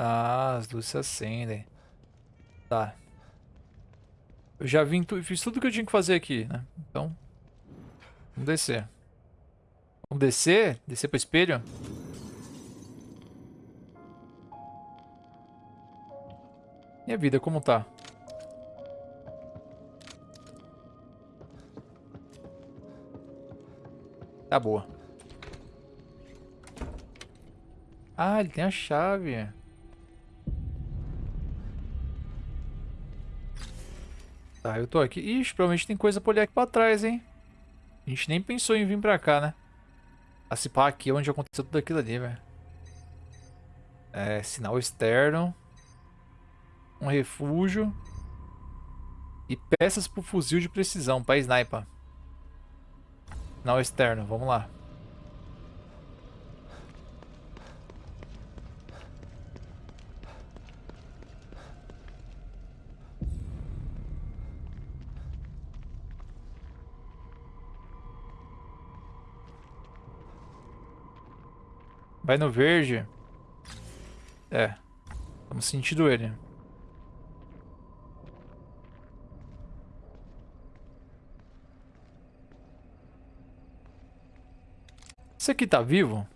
Ah, as luzes se acendem. Tá. Eu já vim fiz tudo que eu tinha que fazer aqui, né? Então, vamos descer. Vamos descer? Descer pro espelho? E a vida, como tá? Tá boa. Ah, ele tem a chave. Tá, eu tô aqui. Ixi, provavelmente tem coisa pra olhar aqui pra trás, hein? A gente nem pensou em vir pra cá, né? A se aqui é onde aconteceu tudo aquilo ali, velho. É, sinal externo. Um refúgio. E peças pro fuzil de precisão, pra sniper. Sinal externo, vamos lá. Vai no verde. É. Estamos sentindo ele. Esse aqui tá vivo?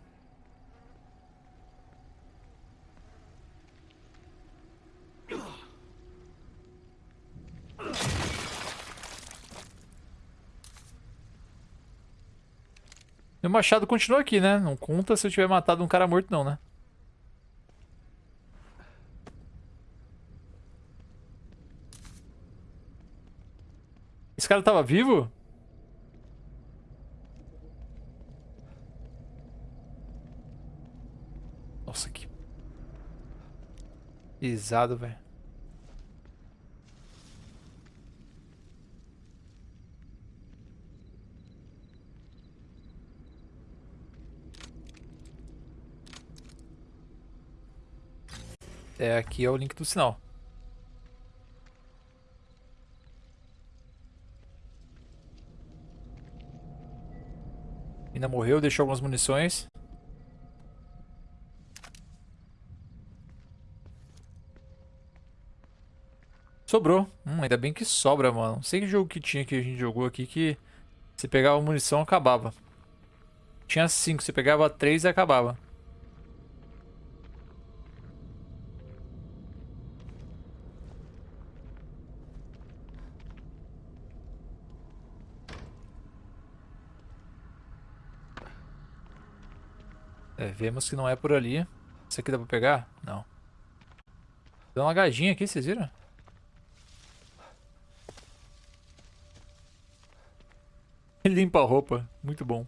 Meu machado continua aqui, né? Não conta se eu tiver matado um cara morto não, né? Esse cara tava vivo? Nossa, que... Pesado, velho. É, aqui é o link do sinal. Ainda morreu, deixou algumas munições. Sobrou. Hum, ainda bem que sobra, mano. Não sei que jogo que tinha que a gente jogou aqui que você pegava munição acabava. Tinha cinco, você pegava três acabava. É, vemos que não é por ali. Isso aqui dá pra pegar? Não. Deu uma gadinha aqui, vocês viram? Limpa a roupa. Muito bom.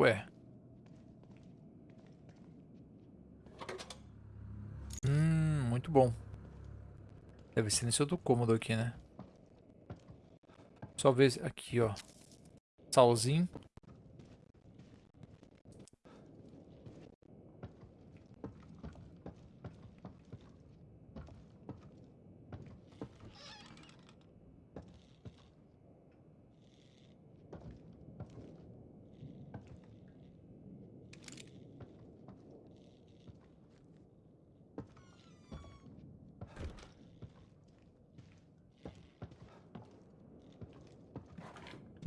Ué. Hum, muito bom. Deve ser nesse outro cômodo aqui, né? Só ver aqui, ó. Salzinho.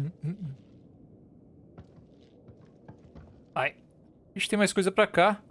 Hum, hum, hum. Ai. Ixi, tem mais coisa pra cá.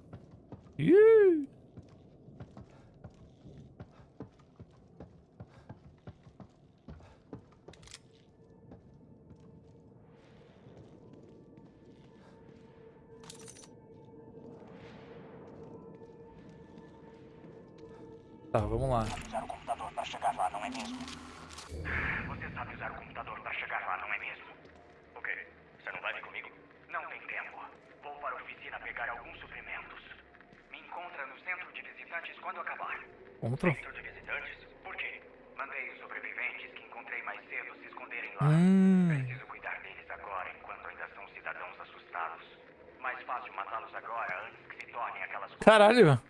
Caralho.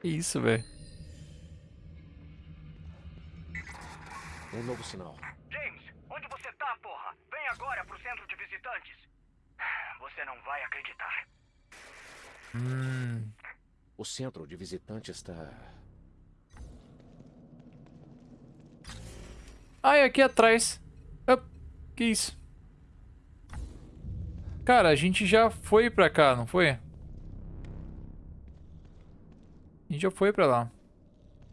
Que isso, velho. Um novo sinal. James, onde você tá, porra? Vem agora pro centro de visitantes. Você não vai acreditar. Hum. O centro de visitante está. Ah, é aqui atrás. Ah, que isso? Cara, a gente já foi pra cá, não foi? A gente já foi pra lá.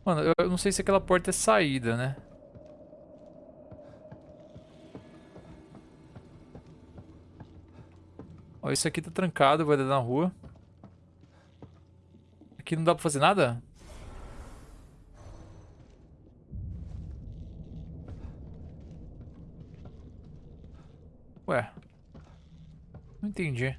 Mano, eu- não sei se aquela porta é saída, né? Ó, esse aqui tá trancado, vai dar na rua. Aqui não dá pra fazer nada? Ué. Não entendi.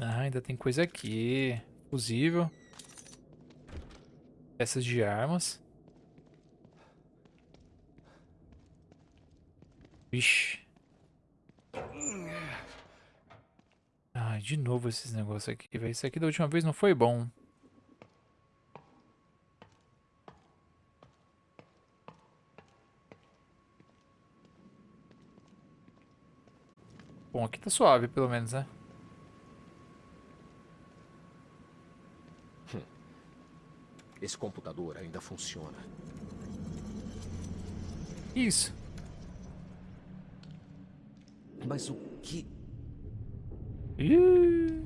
Ah, ainda tem coisa aqui. Fusível. Peças de armas. Vixe. Ai, de novo esses negócios aqui, velho. Isso aqui da última vez não foi bom. Bom, aqui tá suave, pelo menos, né? Esse computador ainda funciona. Isso. Mas o que. Ih.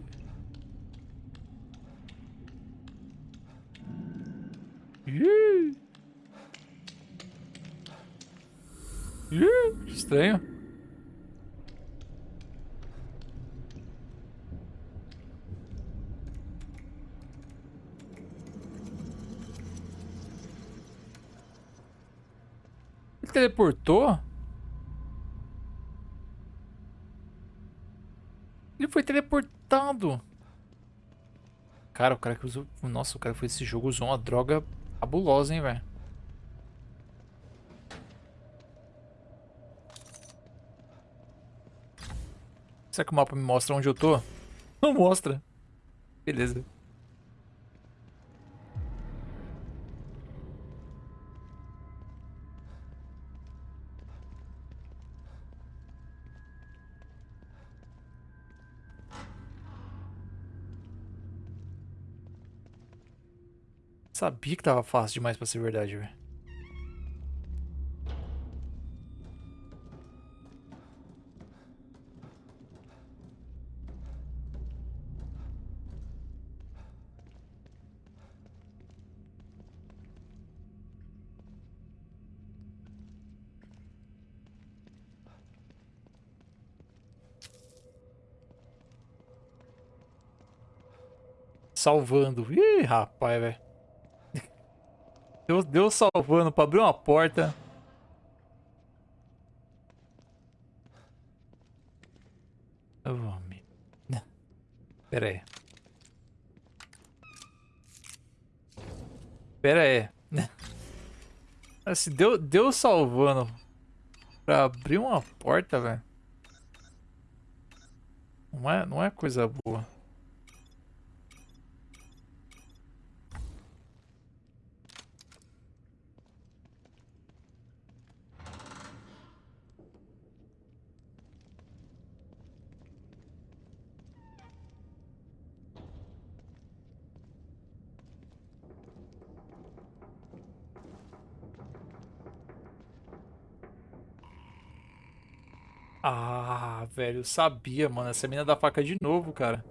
Ih. Ih, Estranho. Teleportou? Ele foi teleportado. Cara, o cara que usou. Nossa, o cara que fez esse jogo usou uma droga fabulosa, hein, velho. Será que o mapa me mostra onde eu tô? Não mostra. Beleza. Sabia que tava fácil demais pra ser verdade, velho. Salvando. Ih, rapaz, velho. Deus, Deus salvando pra abrir uma porta. Oh, meu. Pera aí. Pera aí. Assim, Deus, Deus salvando pra abrir uma porta, velho. Não é, não é coisa boa. Velho, eu sabia, mano. Essa mina da faca de novo, cara.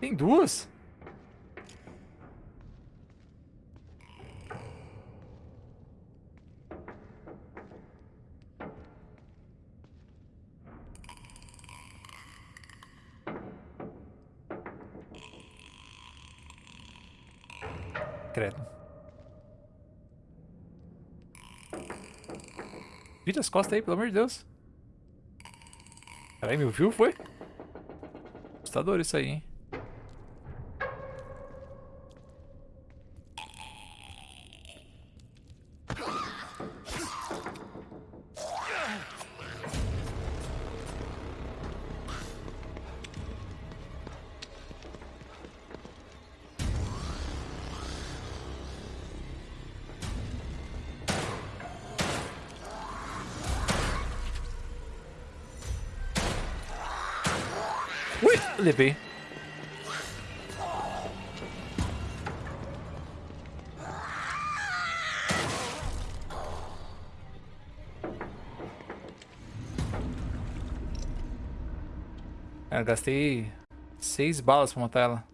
Tem duas? Vira as costas aí, pelo amor de Deus. Caralho, me viu, foi? Assustador isso aí, hein? Levei. Cara, gastei seis balas pra matar ela.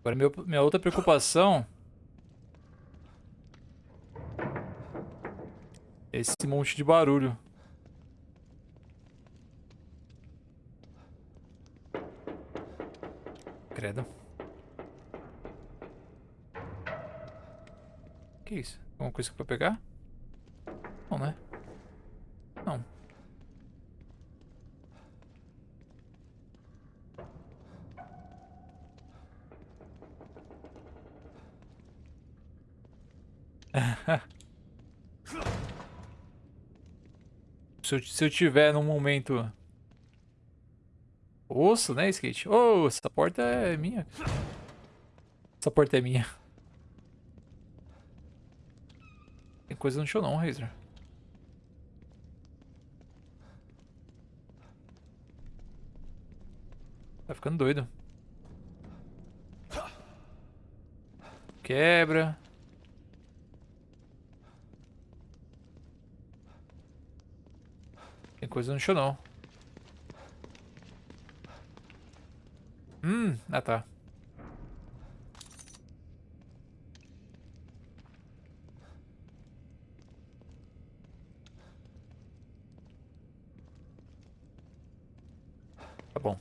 Agora meu, minha outra preocupação é esse monte de barulho. Credo. Que isso? Alguma coisa pra pegar? Não, né? Não. se, eu, se eu tiver num momento Osso, né, Skate? Oh, essa porta é minha. Essa porta é minha. Tem coisa no chão não, Razer. Tá ficando doido. Quebra. Tem coisa no chão não. Hum, ah tá bom.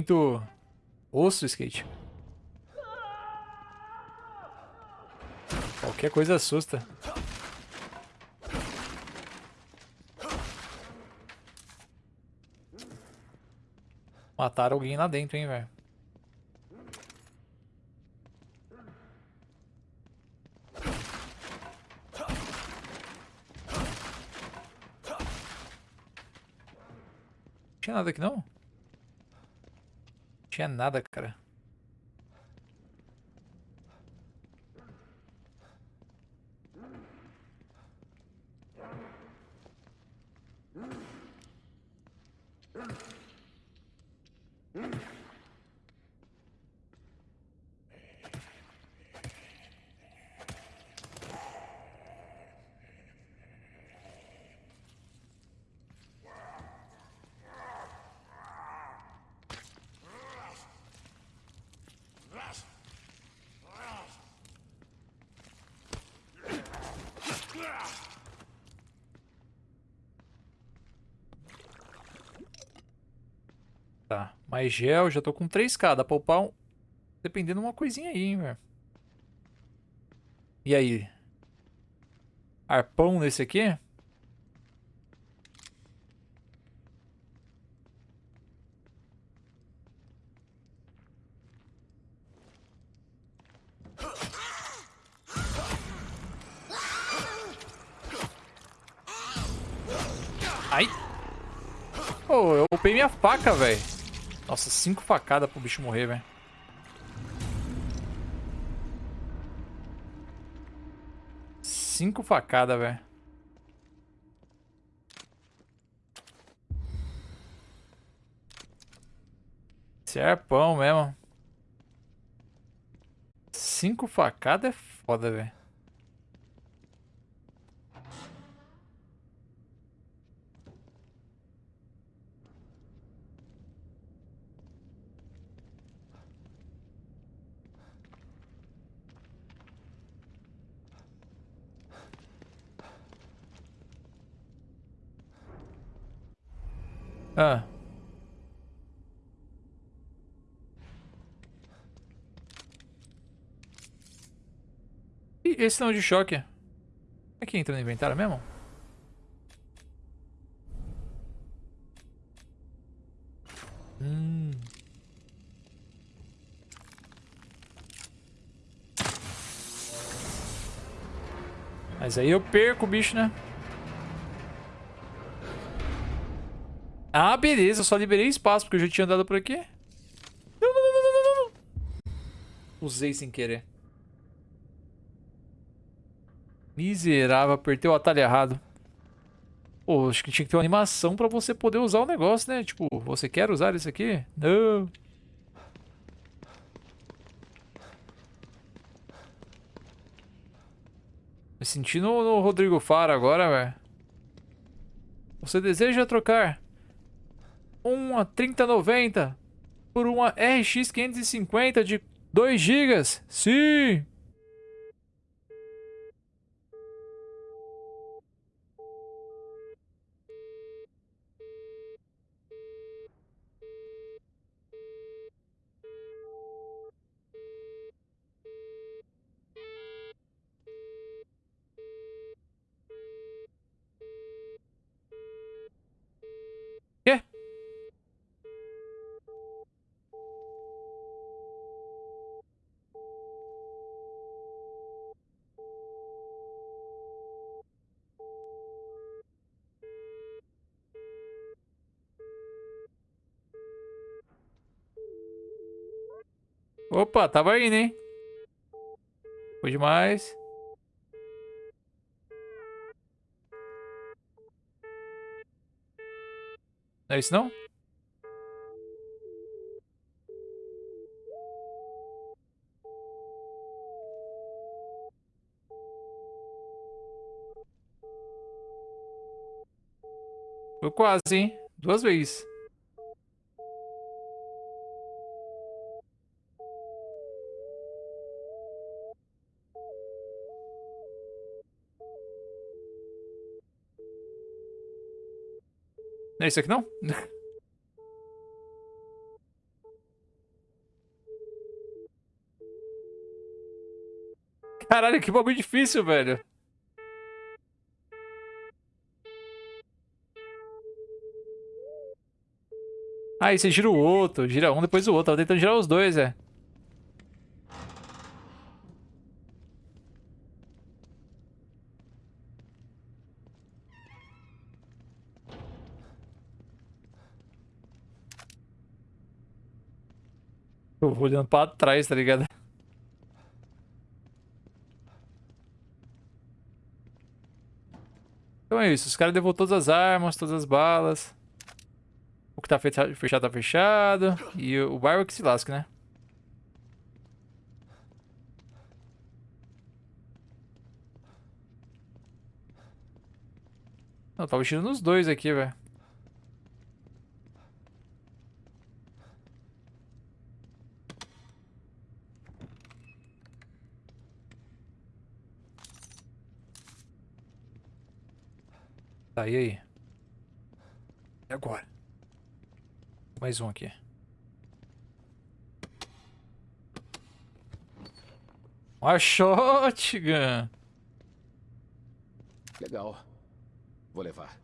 Momento osso, skate. Qualquer coisa assusta. Mataram alguém lá dentro, hein, velho. Nada aqui não? Tinha nada, cara. Tá, mais gel, já tô com 3k, dá pra upar um... Dependendo de uma coisinha aí, hein, velho. E aí? Arpão nesse aqui? Ai! Pô, eu upei minha faca, velho. Nossa, cinco facadas pro bicho morrer, velho. Cinco facadas, velho. Esse é arpão mesmo. Cinco facadas é foda, velho. Ah. E esse não é de choque. Aqui entra no inventário mesmo? Hum. Mas aí eu perco o bicho, né? Ah, beleza. Eu só liberei espaço porque eu já tinha andado por aqui. Não, não, não, não, não, não. Usei sem querer. Miserável. Apertei o atalho errado. Pô, acho que tinha que ter uma animação pra você poder usar o negócio, né? Tipo, você quer usar isso aqui? Não. Me sentindo no Rodrigo Faro agora, velho. Você deseja trocar uma 3090 por uma RX 550 de 2 GB? Sim! Quê? Opa, tava indo, hein? Foi demais. Não é isso não? Foi quase, hein? Duas vezes. Não é isso aqui não? Caralho, que bagulho difícil, velho. Aí você gira o outro, gira um depois o outro. Tava tentando girar os dois, é. Eu vou olhando pra trás, tá ligado? Então é isso, os caras levou todas as armas, todas as balas. O que tá fechado, tá fechado. E o barco que se lasca, né? Não, tava tirando os dois aqui, velho. Tá, e aí? E agora? Mais um aqui. Uma shotgun! Legal. Vou levar.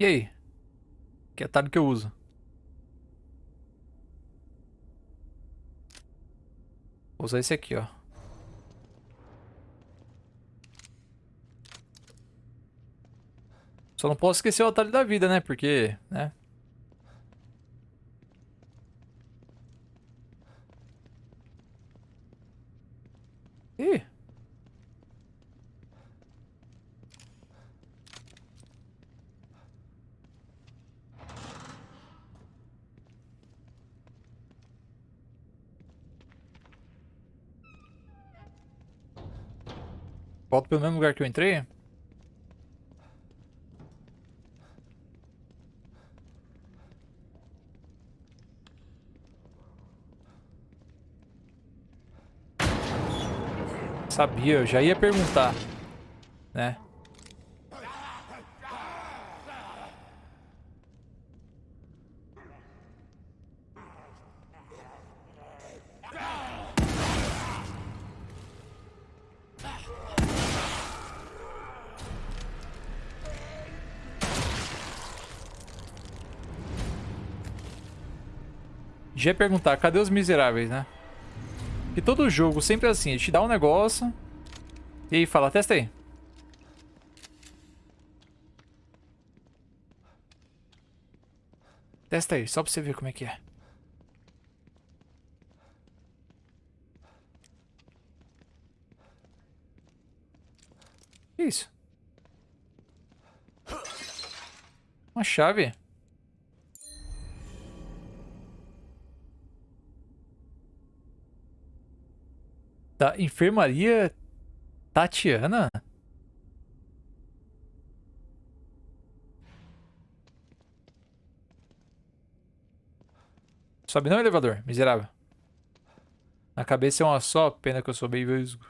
E aí? Que atalho que eu uso? Vou usar esse aqui, ó. Só não posso esquecer o atalho da vida, né? Porque, né? Ih. Volto pelo mesmo lugar que eu entrei? Sabia, eu já ia perguntar. Né? Já ia perguntar, cadê os miseráveis, né? E todo jogo sempre é assim, ele te dá um negócio e aí fala, testa aí. Testa aí, só pra você ver como é que é. Que isso? Uma chave? Da enfermaria Tatiana? Sobe não, elevador, miserável. Na cabeça é uma só, pena que eu sou meio vesgo.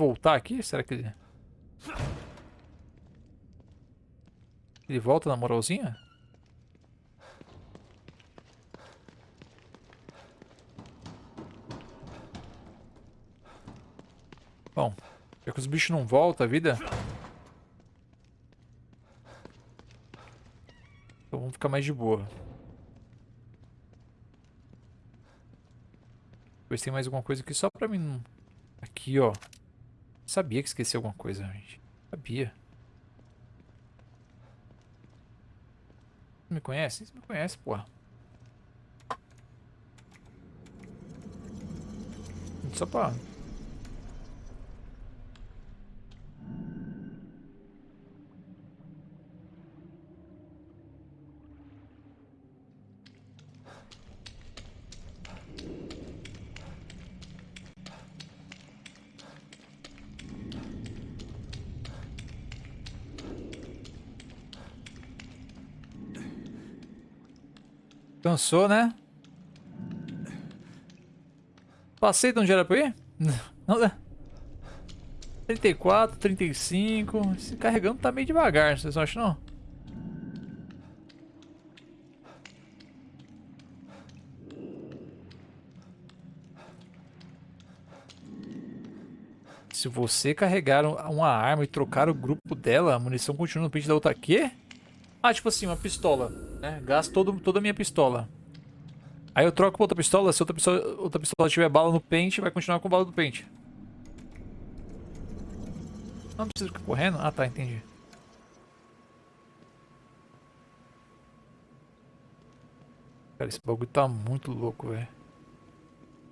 Voltar aqui? Será que ele... Ele volta na moralzinha? Bom, já que os bichos não voltam a vida... Então vamos ficar mais de boa. Se tem mais alguma coisa aqui só pra mim... Aqui, ó. Sabia que esqueci alguma coisa, gente. Sabia. Me conhece? Você me conhece, porra. Só pra... Cansou, né? Passei de onde era pra ir? Não dá. 34, 35. Esse carregando tá meio devagar, vocês não acham não? Se você carregar uma arma e trocar o grupo dela, a munição continua no pente da outra. Quê? Ah, tipo assim, uma pistola, né? Gasto todo, toda a minha pistola. Aí eu troco pra outra pistola, se outra pistola, outra pistola tiver bala no pente, vai continuar com bala do pente. Não precisa ficar correndo? Ah, tá, entendi. Cara, esse bagulho tá muito louco, velho.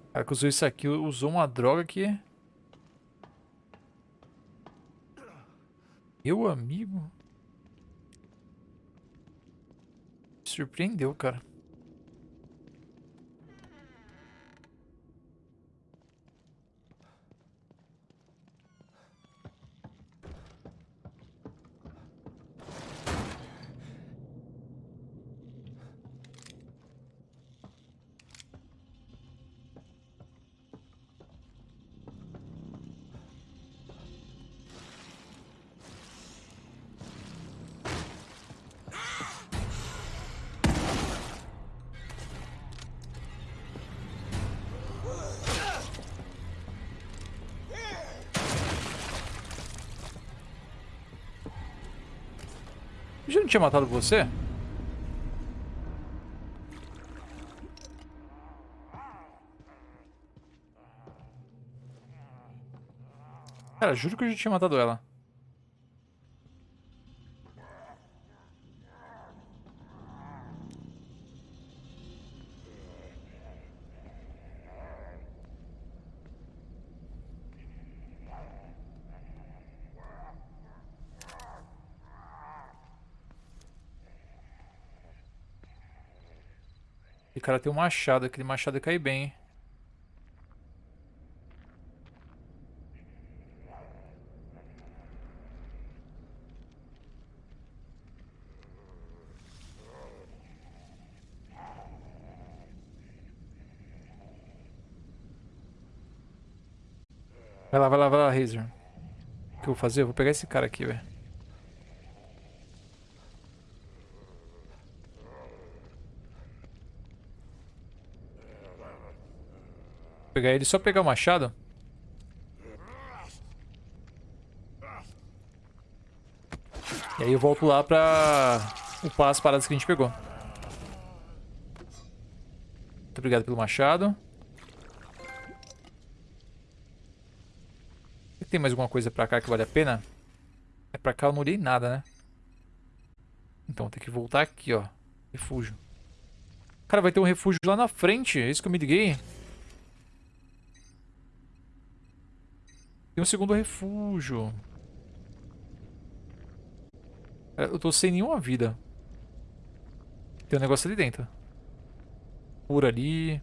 O cara que usou isso aqui usou uma droga que... Meu amigo... surpreendeu, cara. Não tinha matado você? Cara, juro que eu já tinha matado ela. cara tem um machado. Aquele machado cai bem, hein? Vai lá, vai lá, vai lá, Razer. O que eu vou fazer? Eu vou pegar esse cara aqui, velho. Pegar ele só pegar o machado. E aí eu volto lá pra upar as paradas que a gente pegou. Muito obrigado pelo machado. Tem mais alguma coisa pra cá que vale a pena? É pra cá eu não olhei nada, né? Então tem que voltar aqui, ó. Refúgio. Cara, vai ter um refúgio lá na frente. É isso que eu me liguei. Tem um segundo refúgio. Eu tô sem nenhuma vida. Tem um negócio ali dentro. Por ali.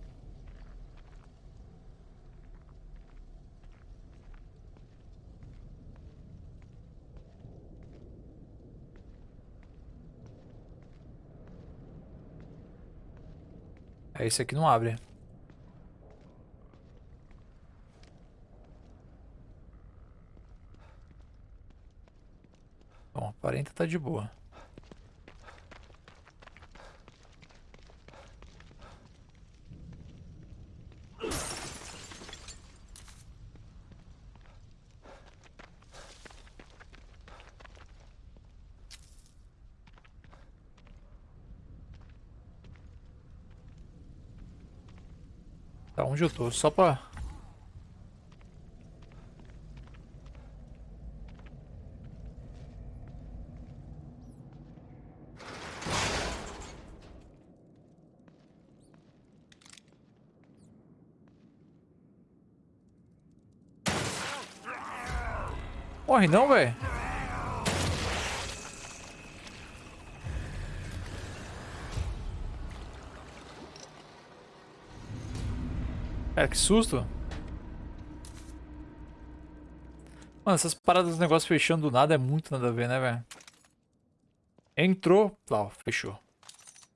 É, esse aqui não abre. Bom, aparenta tá de boa. Tá onde eu tô, só pra... Morre não, velho. Cara, que susto. Mano, essas paradas dos negócios fechando do nada é muito nada a ver, né, velho? Entrou, ó, fechou.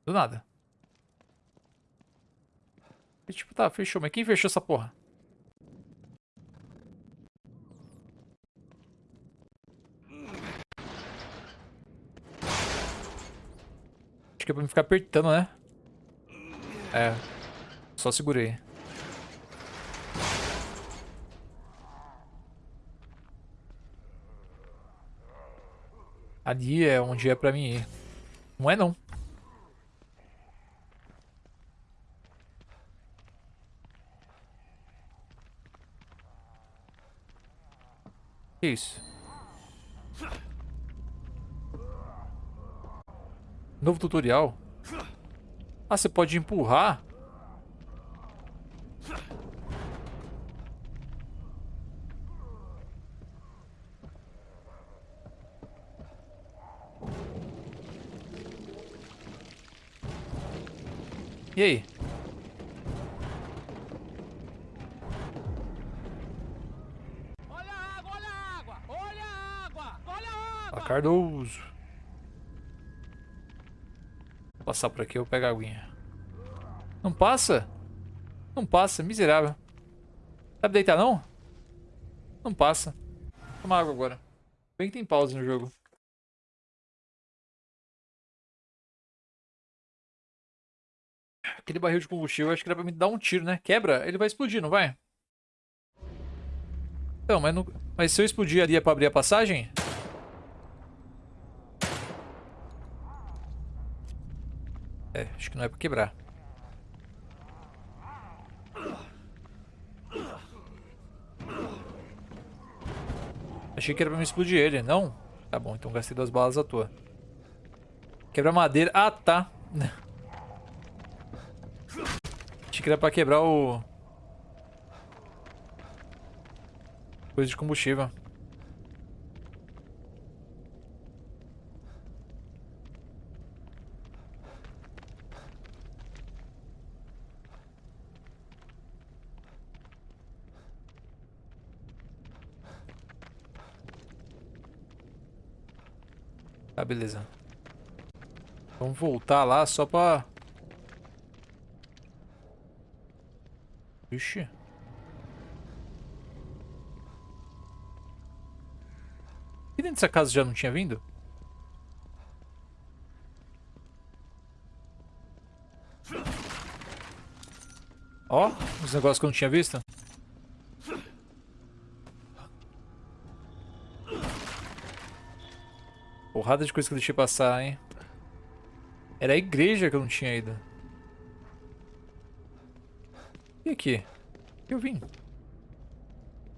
Do nada. E, tipo, tá, fechou. Mas quem fechou essa porra? Que é pra me ficar apertando, né? É. Só segurei. Ali é onde é pra mim ir. Não é não. Que isso? Novo tutorial? Ah, você pode empurrar? E aí? Olha a água, olha a água! Olha a água! Olha a água! A Cardoso. Vou passar por aqui, eu vou pegar a aguinha. Não passa? Não passa, miserável. Sabe deitar não? Não passa. Toma água agora. Bem que tem pausa no jogo. Aquele barril de combustível, acho que dá pra me dar um tiro, né? Quebra, ele vai explodir, não vai? Então, mas, não... mas se eu explodir ali é pra abrir a passagem? É, acho que não é pra quebrar. Achei que era pra me explodir ele, não? Tá bom, então gastei duas balas à toa. Quebra madeira. Ah, tá. Achei que era pra quebrar o... Coisa de combustível. beleza. Vamos voltar lá só pra... Vixe. E dentro dessa casa já não tinha vindo? Ó, os negócios que eu não tinha visto. Porrada de coisa que eu deixei passar, hein? Era a igreja que eu não tinha ido. E aqui? Eu vim.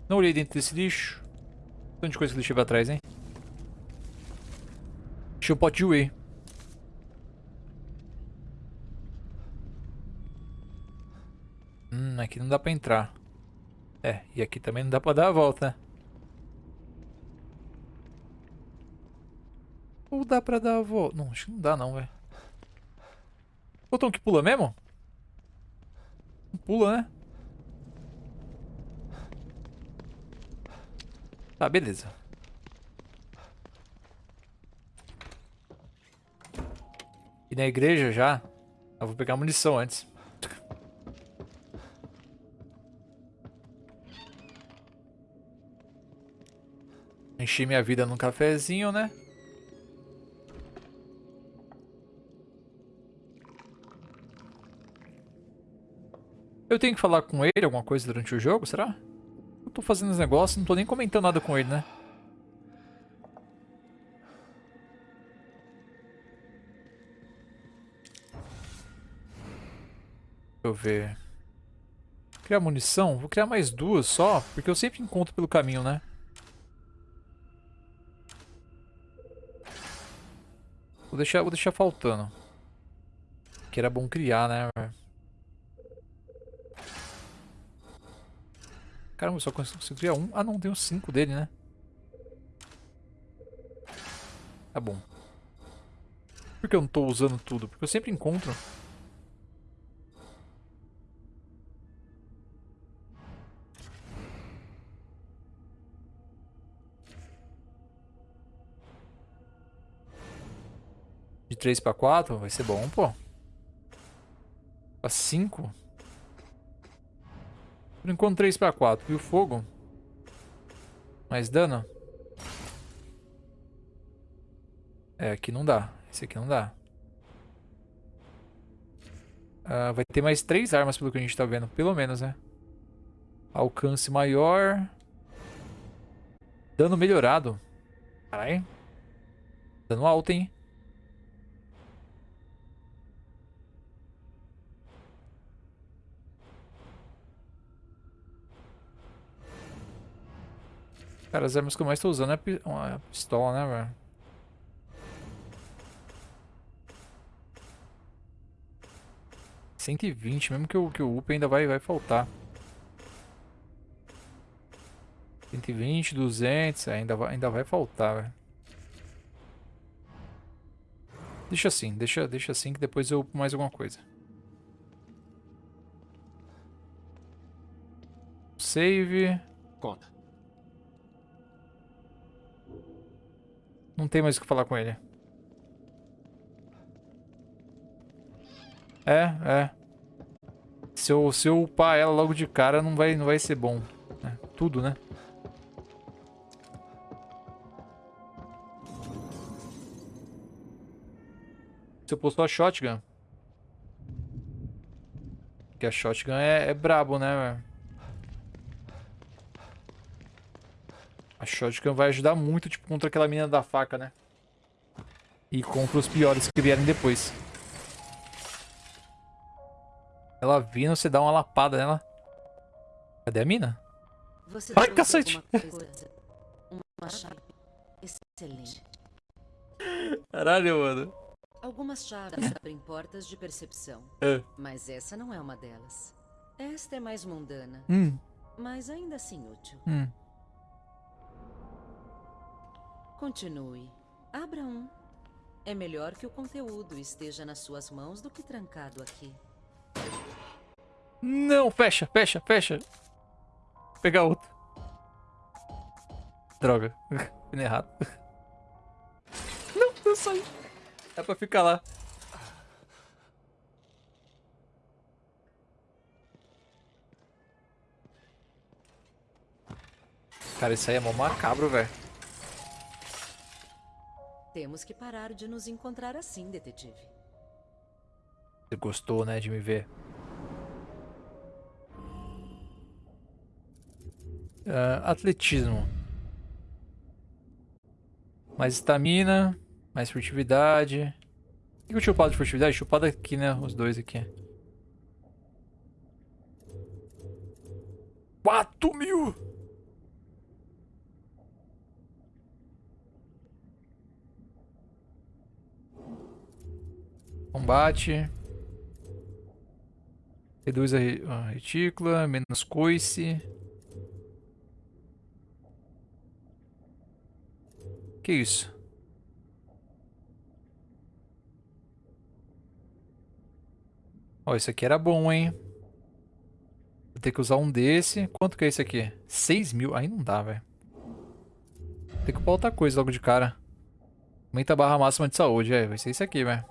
Não olhei dentro desse lixo. Tanto de coisa que eu deixei pra trás, hein? Deixa o pote de whey. Hum, aqui não dá pra entrar. É, e aqui também não dá pra dar a volta, né? Ou dá pra dar a volta? Não, acho que não dá não, velho. Botão que pula mesmo? Pula, né? Tá, beleza. E na igreja já? Eu vou pegar munição antes. Enchi minha vida num cafezinho, né? Eu tenho que falar com ele alguma coisa durante o jogo, será? Eu tô fazendo os negócios, não tô nem comentando nada com ele, né? Deixa eu ver. Criar munição? Vou criar mais duas só, porque eu sempre encontro pelo caminho, né? Vou deixar, vou deixar faltando. Que era bom criar, né? Caramba, eu só consigo criar um. Ah, não, tem os cinco dele, né? Tá bom. Por que eu não tô usando tudo? Porque eu sempre encontro. De 3 pra 4 vai ser bom, pô. Pra 5? Por enquanto 3 pra 4. E o fogo? Mais dano? É, aqui não dá. Esse aqui não dá. Uh, vai ter mais 3 armas pelo que a gente tá vendo. Pelo menos, né? Alcance maior. Dano melhorado. Caralho. Dano alto, hein? Cara, as armas que eu mais tô usando é uma pistola, né, velho? Cento e vinte, mesmo que o, que o up ainda vai, vai faltar. 120, 200, ainda vai, ainda vai faltar, velho. Deixa assim, deixa, deixa assim que depois eu upo mais alguma coisa. Save. Conta. Não tem mais o que falar com ele. É, é. Se eu, se eu upar ela logo de cara, não vai, não vai ser bom. né? Tudo, né? Eu postou a shotgun. Porque a shotgun é, é brabo, né, velho? A shotgun vai ajudar muito, tipo, contra aquela mina da faca, né? E contra os piores que vierem depois. Ela vindo, você dá uma lapada nela. Cadê a mina? Você Ai, cacete. Uma chave excelente. Caralho, mano. Algumas chaves abrem portas de percepção, É. mas essa não é uma delas. Esta é mais mundana, Hum, mas ainda assim útil. hum. Continue. Abra um. É melhor que o conteúdo esteja nas suas mãos do que trancado aqui. Não, fecha, fecha, fecha. Vou pegar outro. Droga. Fui errado. Não, eu saí. É pra ficar lá. Cara, isso aí é mó macabro, velho. Temos que parar de nos encontrar assim, detetive. Você gostou, né, de me ver? Ah, atletismo. Mais estamina, mais furtividade. O que eu tinha upado de furtividade? Upar aqui, né? Os dois aqui. 4 mil! Combate. Reduz a, re- a retícula, menos coice. Que isso? Ó, isso aqui era bom, hein? Vou ter que usar um desse. Quanto que é esse aqui? 6 mil? Aí não dá, velho. Tem que upar outra coisa logo de cara. Aumenta a barra máxima de saúde. É, vai ser isso aqui, velho.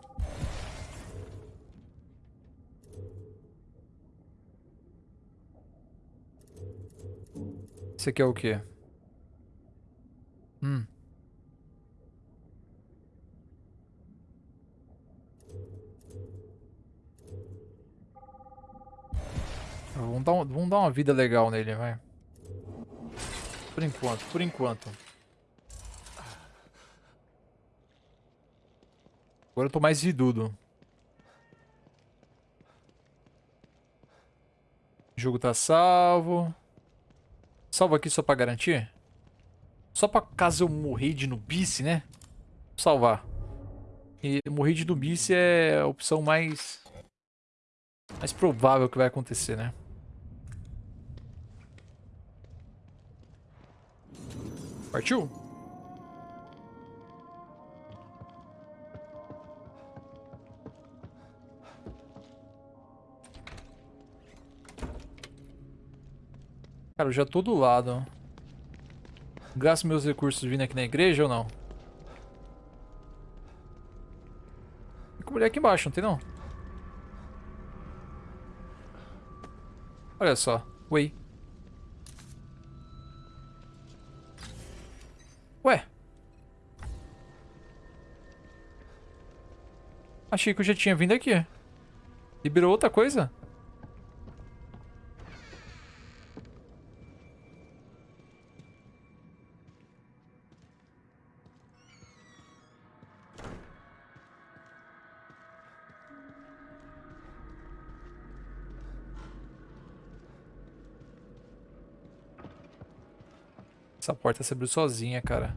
Esse aqui é o quê? Hum. Vamos dar, um- vamos dar uma vida legal nele, vai. Por enquanto, por enquanto. Agora eu tô mais vidudo. O jogo tá salvo. Salvo aqui só pra garantir. Só pra caso eu morrer de nubice, né? Salvar. E morrer de nubice é a opção mais... Mais provável que vai acontecer, né? Partiu? Cara, eu já tô do lado. Gasto meus recursos vindo aqui na igreja ou não? Tem que mulher aqui embaixo, não tem não? Olha só. Oi. Ué. Achei que eu já tinha vindo aqui. Liberou outra coisa? Porta se abriu sozinha, cara.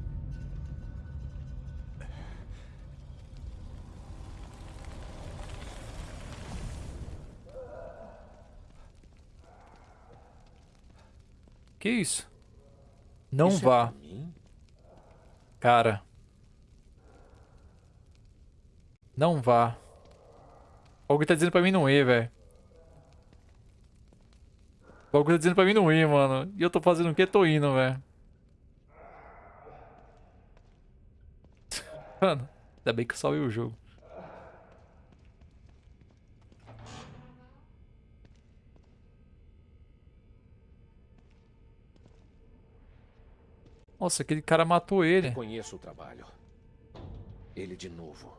Que isso? Não Isso é vá, mim? cara. Não vá. Que tá dizendo pra mim não ir, velho. O bagulho tá dizendo pra mim não ir, mano. E eu tô fazendo o que? Tô indo, velho. Mano, ainda bem que eu salvei o jogo. Nossa, aquele cara matou ele. Conheço o trabalho. Ele de novo.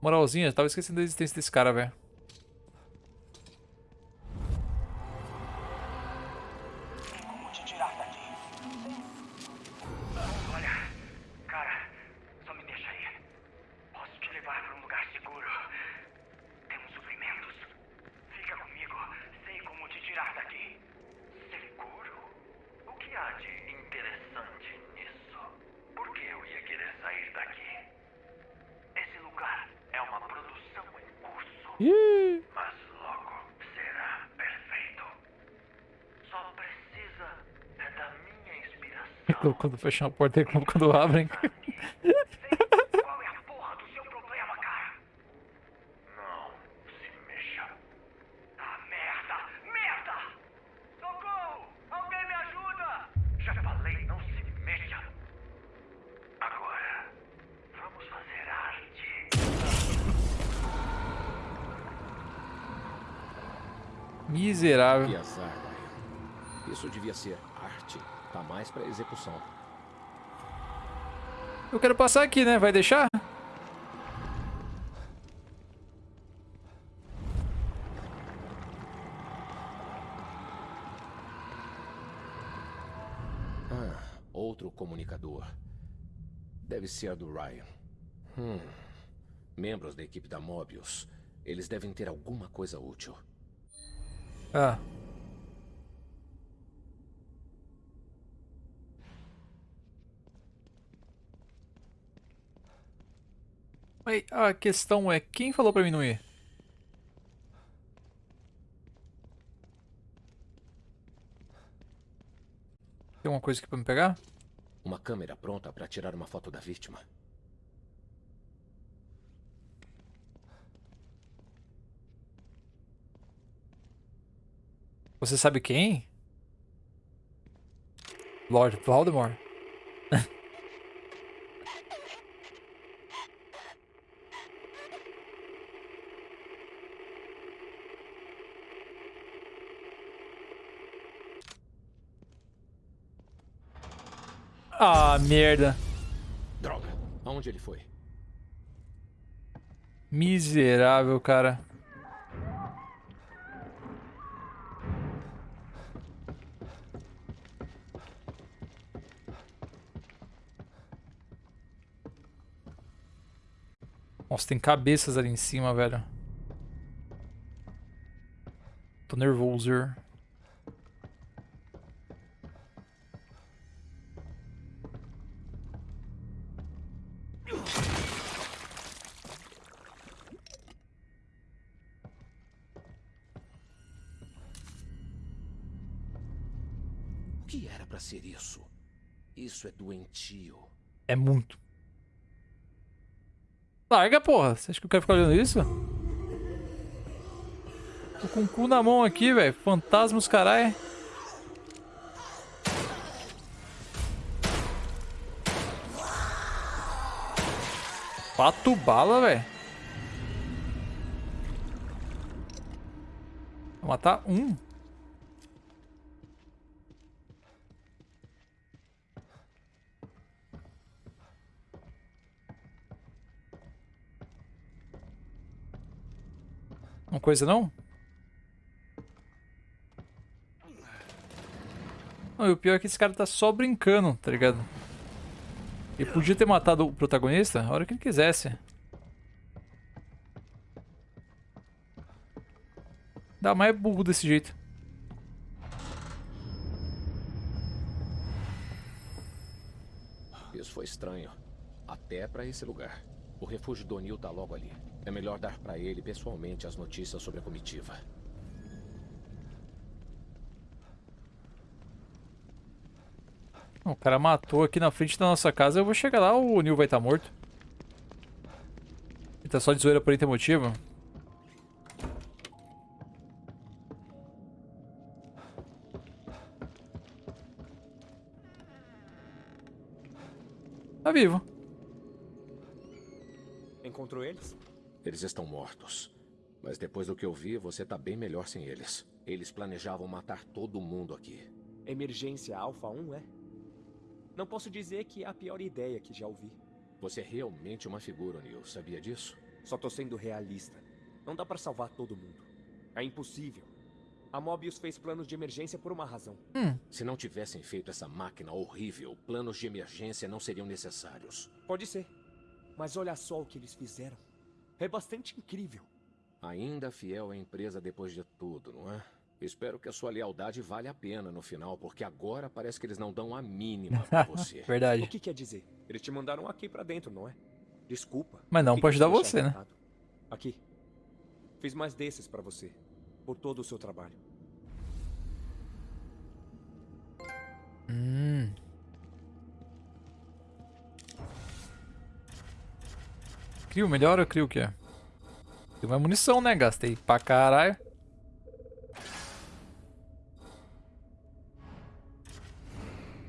Moralzinha, eu tava esquecendo da existência desse cara, velho. Falei, não se mexa. Agora, vamos fazer arte. Miserável. Que azar, Ryan. Isso devia ser mais pra execução. Eu quero passar aqui, né? Vai deixar? Ah, outro comunicador. Deve ser do Ryan. Hum. Membros da equipe da Mobius. Eles devem ter alguma coisa útil. Ah. Aí, a questão é, quem falou pra mim não ir? Tem alguma coisa aqui pra me pegar? Uma câmera pronta para tirar uma foto da vítima. Você sabe quem? Lord Voldemort. Ah, merda. Droga! Aonde ele foi? Miserável, cara. Nossa, tem cabeças ali em cima, velho. Tô nervoso. Doentio. É muito. Larga, porra. Você acha que eu quero ficar olhando isso? Tô com o cu na mão aqui, velho. Fantasmas, caralho. Quatro bala, velho. Vou matar um. Coisa não? Não, e o pior é que esse cara tá só brincando, tá ligado? Ele podia ter matado o protagonista a hora que ele quisesse. Dá mais burro desse jeito. Isso foi estranho. Até para esse lugar. O refúgio do O'Neill tá logo ali. É melhor dar para ele pessoalmente as notícias sobre a comitiva. O cara matou aqui na frente da nossa casa, eu vou chegar lá, o Neil vai estar morto. Ele tá só de zoeira por aí ter motivo. Tá vivo. Encontrou eles? Eles estão mortos. Mas depois do que eu vi, você tá bem melhor sem eles. Eles planejavam matar todo mundo aqui. Emergência Alpha 1, é? Não posso dizer que é a pior ideia que já ouvi. Você é realmente uma figura, Neil. Sabia disso? Só tô sendo realista. Não dá pra salvar todo mundo. É impossível. A Mobius fez planos de emergência por uma razão. Se não tivessem feito essa máquina horrível, planos de emergência não seriam necessários. Pode ser. Mas olha só o que eles fizeram. É bastante incrível. Ainda fiel à empresa depois de tudo, não é? Espero que a sua lealdade valha a pena no final, porque agora parece que eles não dão a mínima pra você. O Verdade. que quer dizer? Eles te mandaram aqui pra dentro, não é? Desculpa. Mas não pra ajudar você, né? encantado. Aqui. Fiz mais desses pra você. Por todo o seu trabalho. Hum. Crio melhor ou crio o quê? Tem mais munição, né? Gastei pra caralho.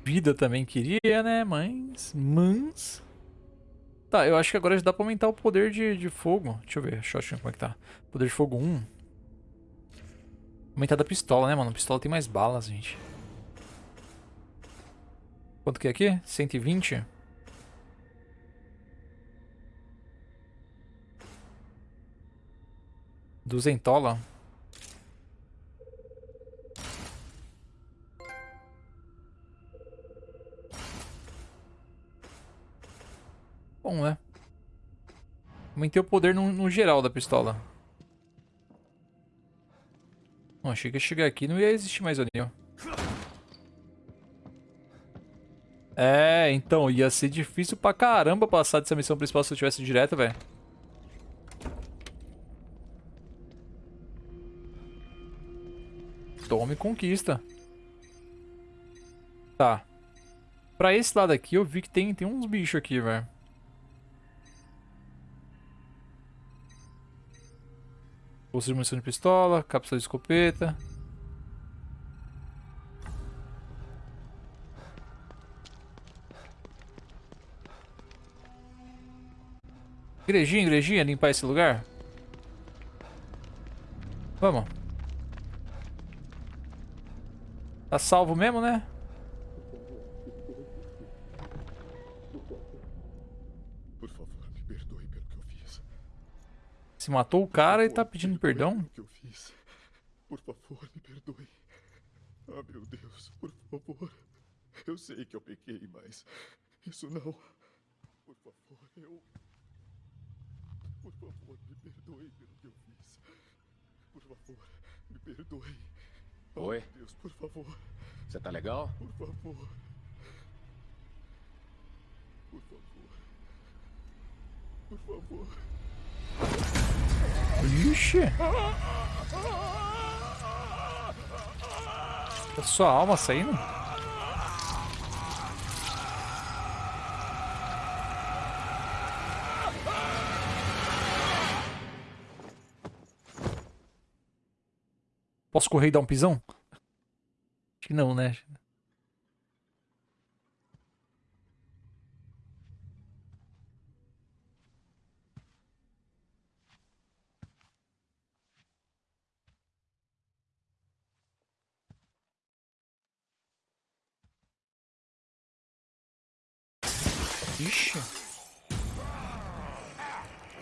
Vida também queria, né? Mas... Mas... Tá, eu acho que agora já dá pra aumentar o poder de, de fogo. Deixa eu ver, shotgun, como é que tá? Poder de fogo 1. Aumentar da pistola, né, mano? Pistola tem mais balas, gente. Quanto que é aqui? 120? Duzentola. Bom, né? Aumentei o poder no, no geral da pistola. Não, achei que ia chegar aqui não ia existir mais anel. É, então, ia ser difícil pra caramba passar dessa missão principal se eu tivesse direto, velho. Tome conquista. Tá. Pra esse lado aqui, eu vi que tem, tem uns bichos aqui, velho. Bolsa de munição de pistola, cápsula de escopeta. Igrejinha, igrejinha, limpar esse lugar. Vamos. Tá salvo mesmo, né? Por favor, me perdoe pelo que eu fiz. Se matou o cara e tá pedindo perdão. que eu fiz. Por favor, me perdoe. Ah, meu Deus, por favor. Eu sei que eu pequei, mas isso não. Por favor, eu. Por favor, me perdoe pelo que eu fiz. Por favor, me perdoe. Oi? Deus, por favor, Você tá legal? por favor. Por favor. Por favor. Ixi. Tá sua alma saindo? Posso correr e dar um pisão? Acho que não, né? Ixi.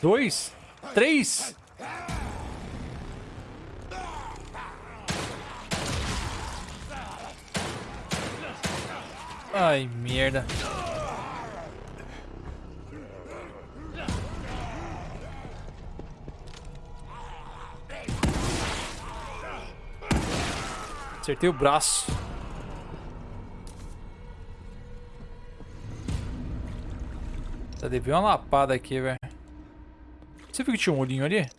Dois? Três? Ai, merda. Acertei o braço. Tá devendo uma lapada aqui, velho. Você viu que tinha um olhinho ali?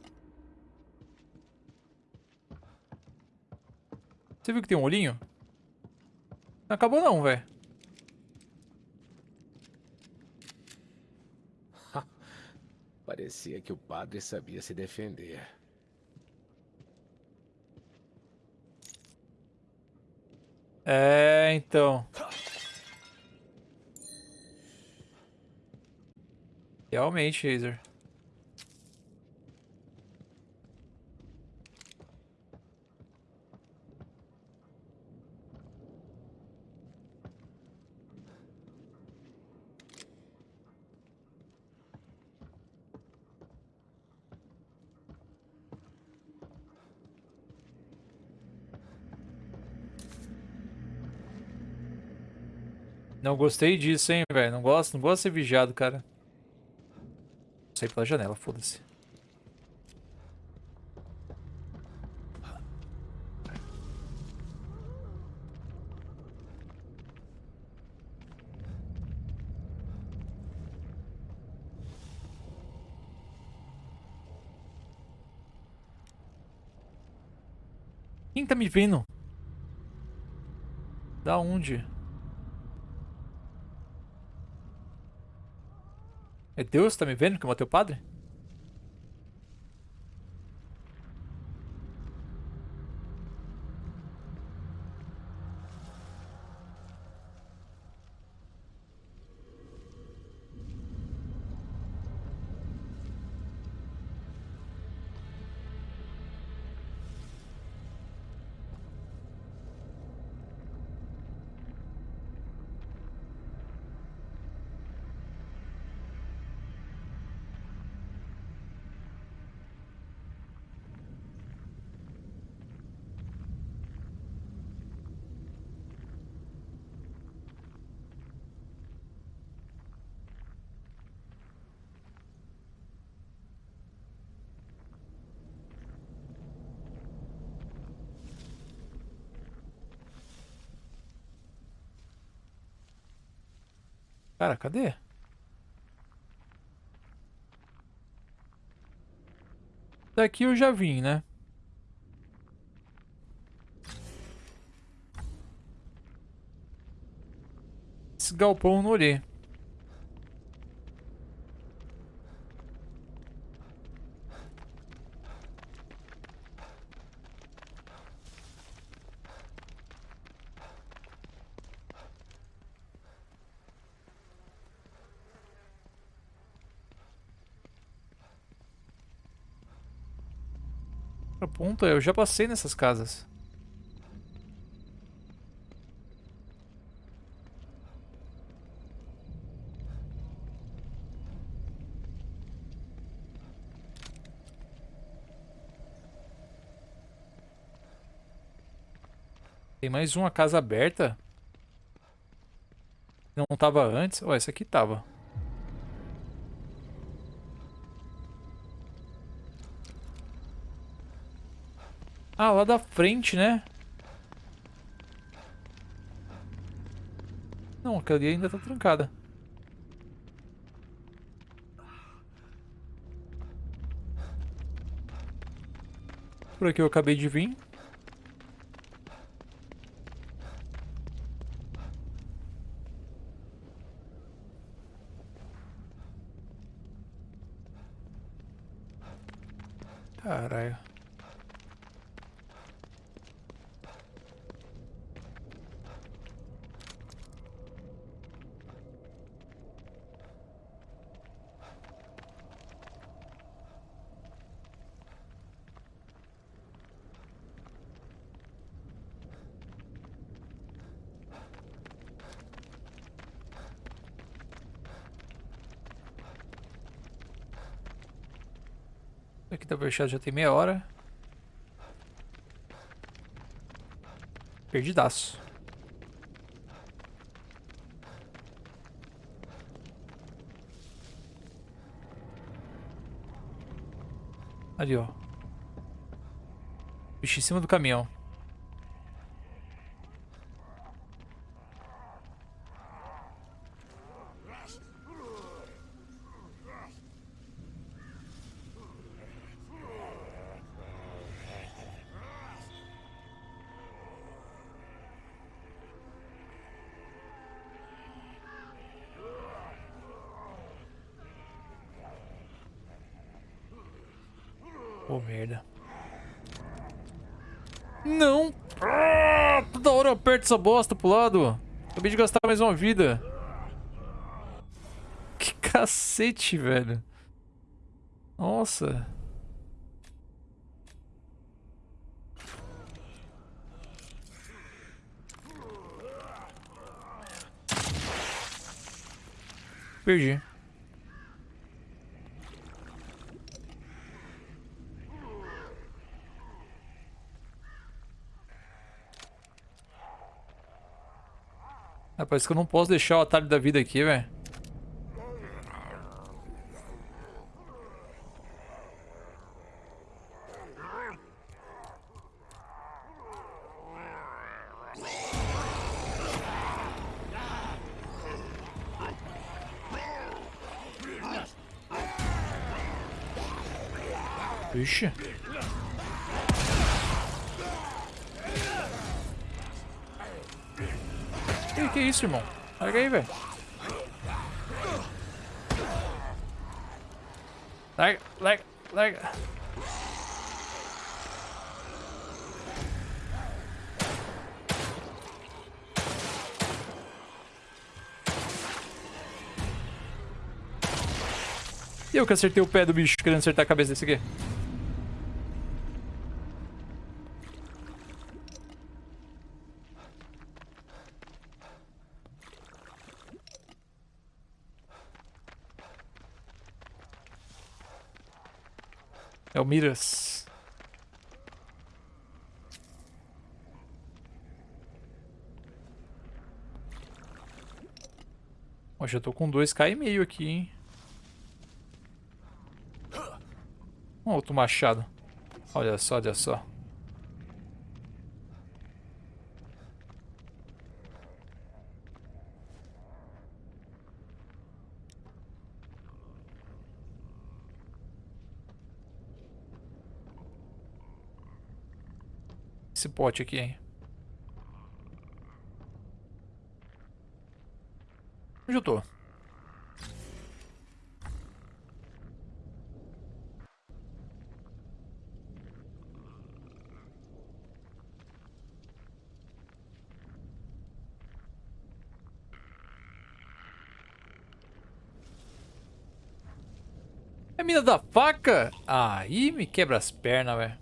Você viu que tem um olhinho? Não acabou não, velho. Parecia que o padre sabia se defender. É, então. Realmente, Razer. Não gostei disso, hein, velho. Não gosto, não gosto de ser vigiado, cara. Sair pela janela, foda-se. Quem tá me vendo? Da onde? É Deus tá me vendo que eu matei o padre? Cara, cadê? Daqui eu já vim, né? Esse galpão não olhei. É, eu já passei nessas casas. Tem mais uma casa aberta? Não tava antes? Ó, essa aqui tava. Ah, lá da frente, né? Não, aquela ali ainda tá trancada. Por aqui eu acabei de vir. Caralho. Aqui tá fechado já tem meia hora. Perdidaço. Ali, ó. Bicho em cima do caminhão. Pô, merda. Não! Ah, toda hora eu aperto essa bosta pro lado. Acabei de gastar mais uma vida. Que cacete, velho. Nossa. Perdi. Parece que eu não posso deixar o atalho da vida aqui, velho. Vixe. Que, que isso, irmão? Larga aí, velho. Larga, larga, larga. E eu que acertei o pé do bicho querendo acertar a cabeça desse aqui. O Miras. Ó, já tô com 2k e meio aqui, hein. Um outro machado. Olha só, olha só. Esse pote aqui, hein? Onde eu tô? É mina da faca? Aí me quebra as pernas, velho.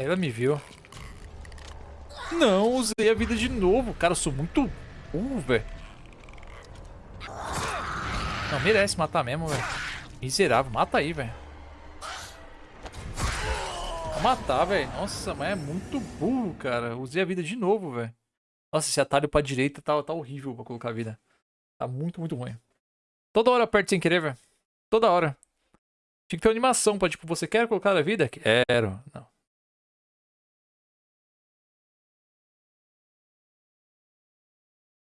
Aí ela me viu. Não, usei a vida de novo. Cara, eu sou muito burro, velho. Não, merece matar mesmo, velho. Miserável. Mata aí, velho. Matar, velho. Nossa, mas é muito burro, cara. Usei a vida de novo, velho. Nossa, esse atalho pra direita tá, tá horrível pra colocar a vida. Tá muito, muito ruim. Toda hora aperto sem querer, velho. Toda hora. Tinha que ter animação pra, tipo, você quer colocar a vida? Quero. Não.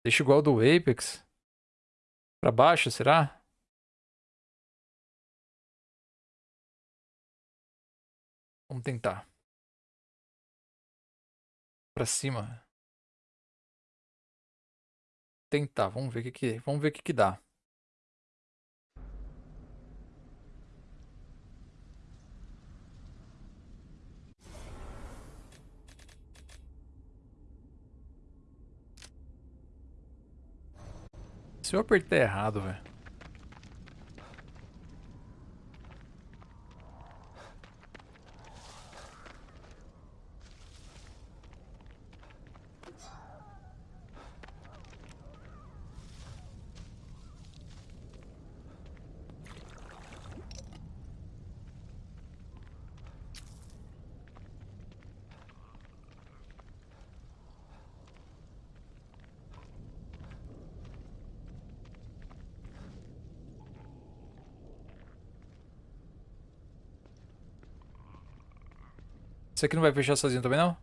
Deixa igual do Apex. Pra baixo, será? Vamos tentar. Pra cima. Tentar, vamos ver o que que, vamos ver o que que dá. Se eu apertar errado, velho. Isso aqui não vai fechar sozinho também, não?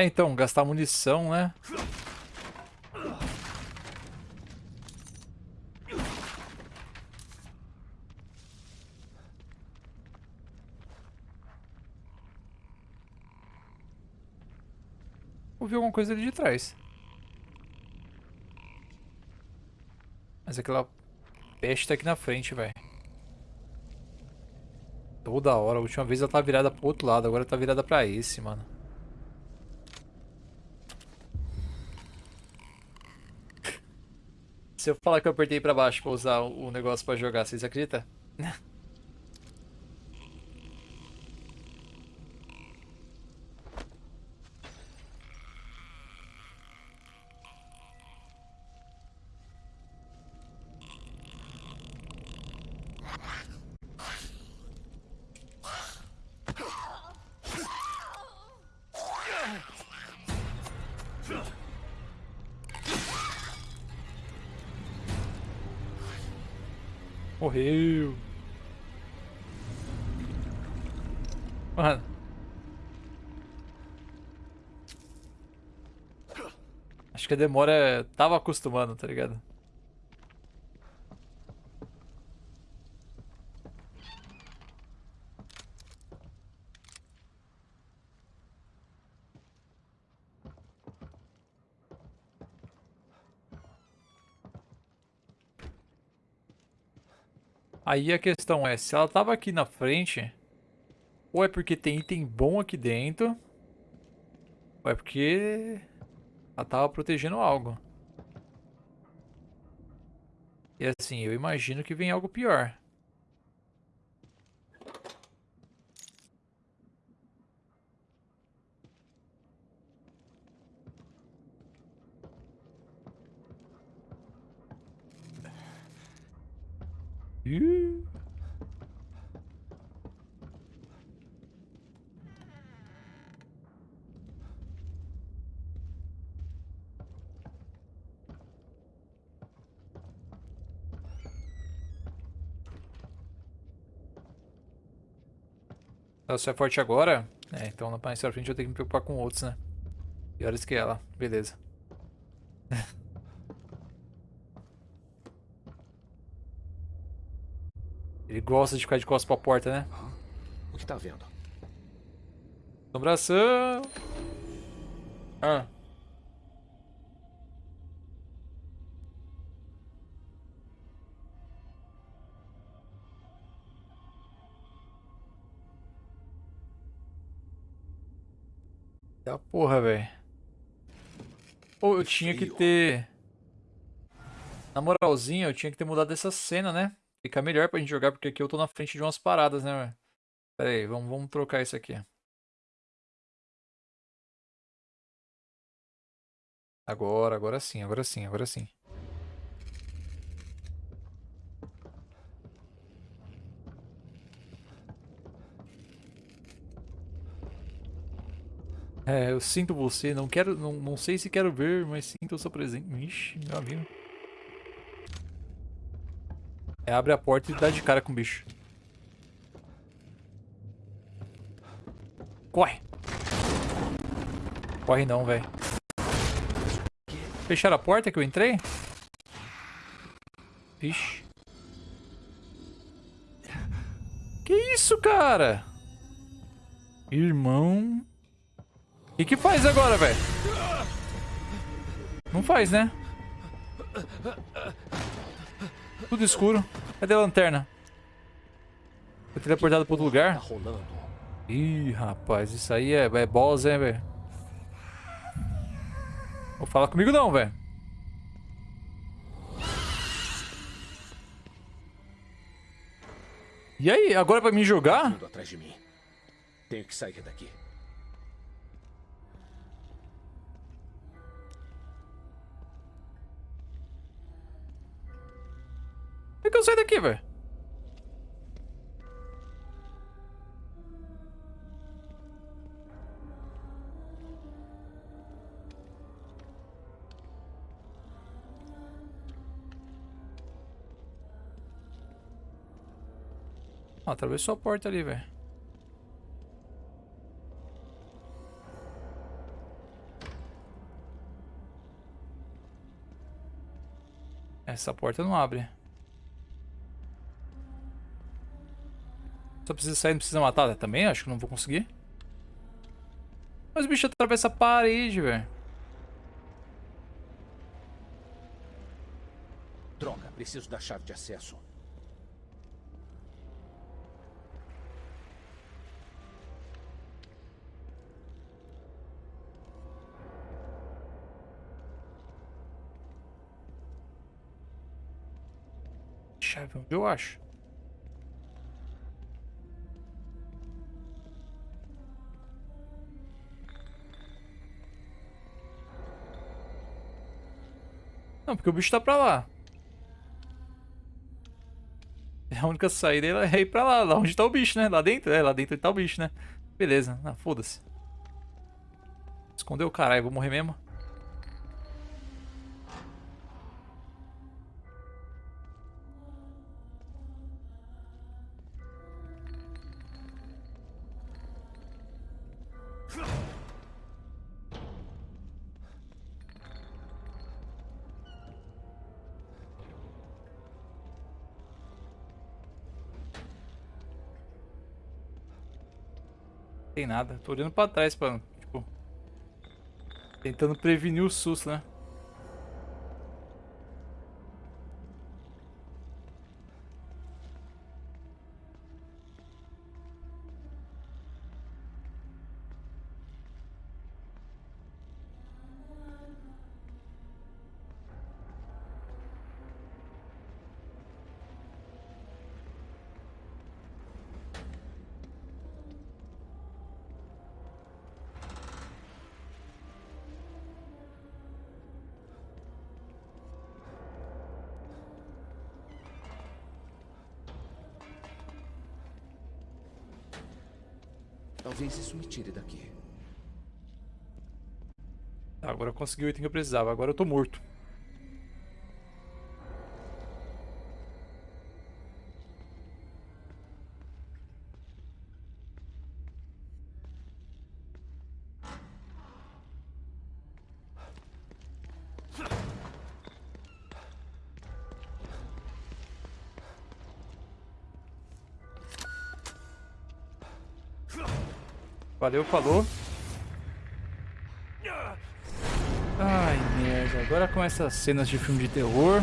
É, então, gastar munição, né? Ouvi alguma coisa ali de trás. Mas aquela peste tá aqui na frente, velho. Toda hora. A última vez ela tá virada pro outro lado, agora tá virada pra esse, mano. Se eu falar que eu apertei pra baixo pra usar o negócio pra jogar, vocês acreditam? que a demora. Tava acostumando, tá ligado? Aí a questão é, se ela tava aqui na frente, ou é porque tem item bom aqui dentro, ou é porque ela tava protegendo algo. E assim, eu imagino que vem algo pior. Ih. Ela é forte agora? É, então mais pra frente eu tenho que me preocupar com outros, né? Piores que ela. Beleza. Ele gosta de ficar de costas pra porta, né? O que tá vendo? Assombração! Ah. Porra, velho. Pô, eu tinha que ter... Na moralzinha, eu tinha que ter mudado essa cena, né? Fica melhor pra gente jogar, porque aqui eu tô na frente de umas paradas, né, velho? Pera aí, vamos, vamos trocar isso aqui. Agora, agora sim, agora sim, agora sim. É, eu sinto você, não quero, não, não sei se quero ver, mas sinto sua presença. Ixi, meu amigo. É, abre a porta e dá de cara com o bicho. Corre! Corre não, velho. Fecharam a porta que eu entrei? Vixe. Que isso, cara? Irmão. O que que faz agora, velho? Não faz, né? Tudo escuro. Cadê a lanterna? Foi teleportado para outro Tá lugar? rolando. Ih, rapaz, isso aí é, é boss, hein, velho? Vou falar comigo não, velho. E aí, agora jogar? Atrás de mim. Tenho que sair daqui. Que eu saio daqui, velho? Ah, atravessou a porta ali, velho. Essa porta não abre. Só precisa sair, não precisa matar também? Acho que não vou conseguir. Mas o bicho atravessa a parede, velho. Droga, preciso da chave de acesso. Chave, eu acho? Não, porque o bicho tá pra lá. A única saída é ir pra lá, lá onde tá o bicho, né? Lá dentro, é, lá dentro tá o bicho, né? Beleza, ah, foda-se. Escondeu o caralho, vou morrer mesmo. Tem nada. Tô olhando pra trás pra, tipo... Tentando prevenir o susto, né? Talvez isso me tire daqui. Agora eu consegui o item que eu precisava. Agora eu tô morto. Valeu, falou. Ai, merda. Agora começa as cenas de filme de terror.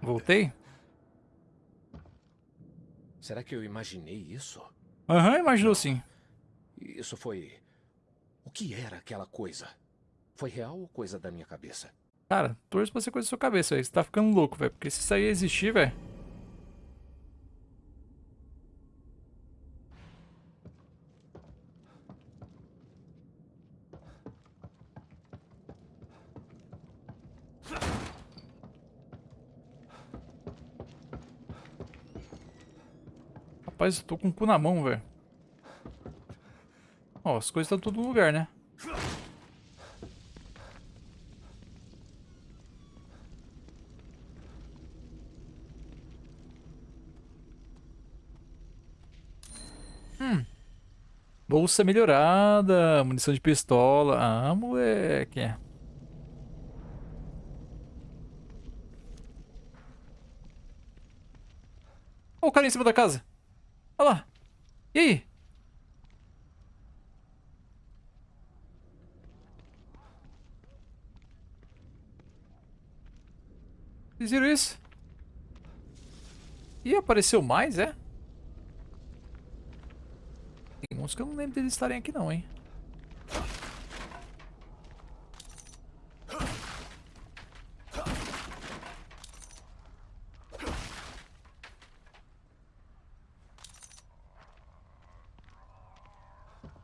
Voltei? Será que eu imaginei isso? Aham, imaginou sim. Isso foi. O que era aquela coisa? Foi real ou coisa da minha cabeça? Cara, torço pra ser coisa da sua cabeça, velho. Você tá ficando louco, velho. Porque se isso aí existir, velho. Rapaz, eu tô com o cu na mão, velho. Ó, as coisas estão tudo no lugar, né? Hum. Bolsa melhorada, munição de pistola. Ah, moleque. Ó o cara em cima da casa. Olha lá. E aí? Vocês viram isso? Ih, apareceu mais, é? Tem uns que eu não lembro deles estarem aqui não, hein?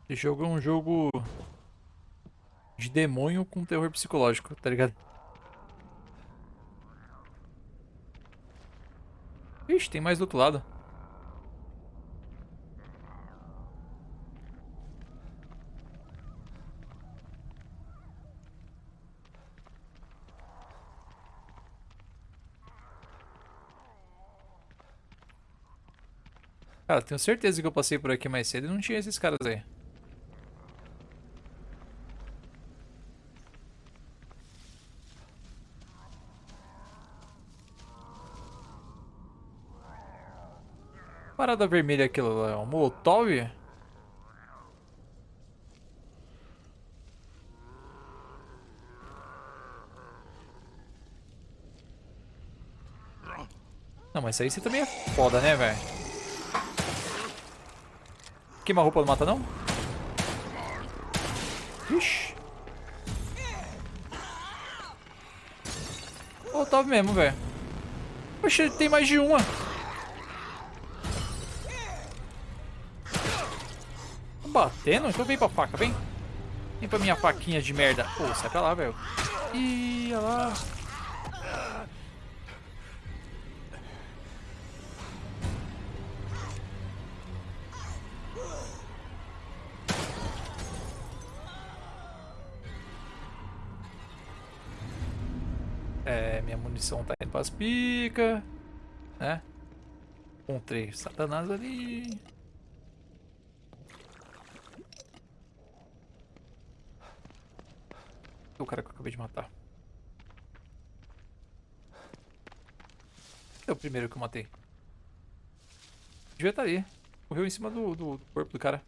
Esse jogo é um jogo de demônio com terror psicológico, tá ligado? Ixi, tem mais do outro lado. Cara, tenho certeza que eu passei por aqui mais cedo e não tinha esses caras aí. Parada vermelha aquilo lá, é um molotov? Não, mas isso aí você também é foda, né, velho? Queima roupa não mata, não? Ixi. Molotov mesmo, velho. Poxa, tem mais de uma. Batendo? Então vem pra faca, vem. Vem pra minha faquinha de merda. Pô, sai pra lá, velho. Ih, olha lá. É, minha munição tá indo pras picas. Né? Encontrei Satanás ali. Cara que eu acabei de matar? É o primeiro que eu matei. Devia estar ali. Morreu em cima do, do, do corpo do cara.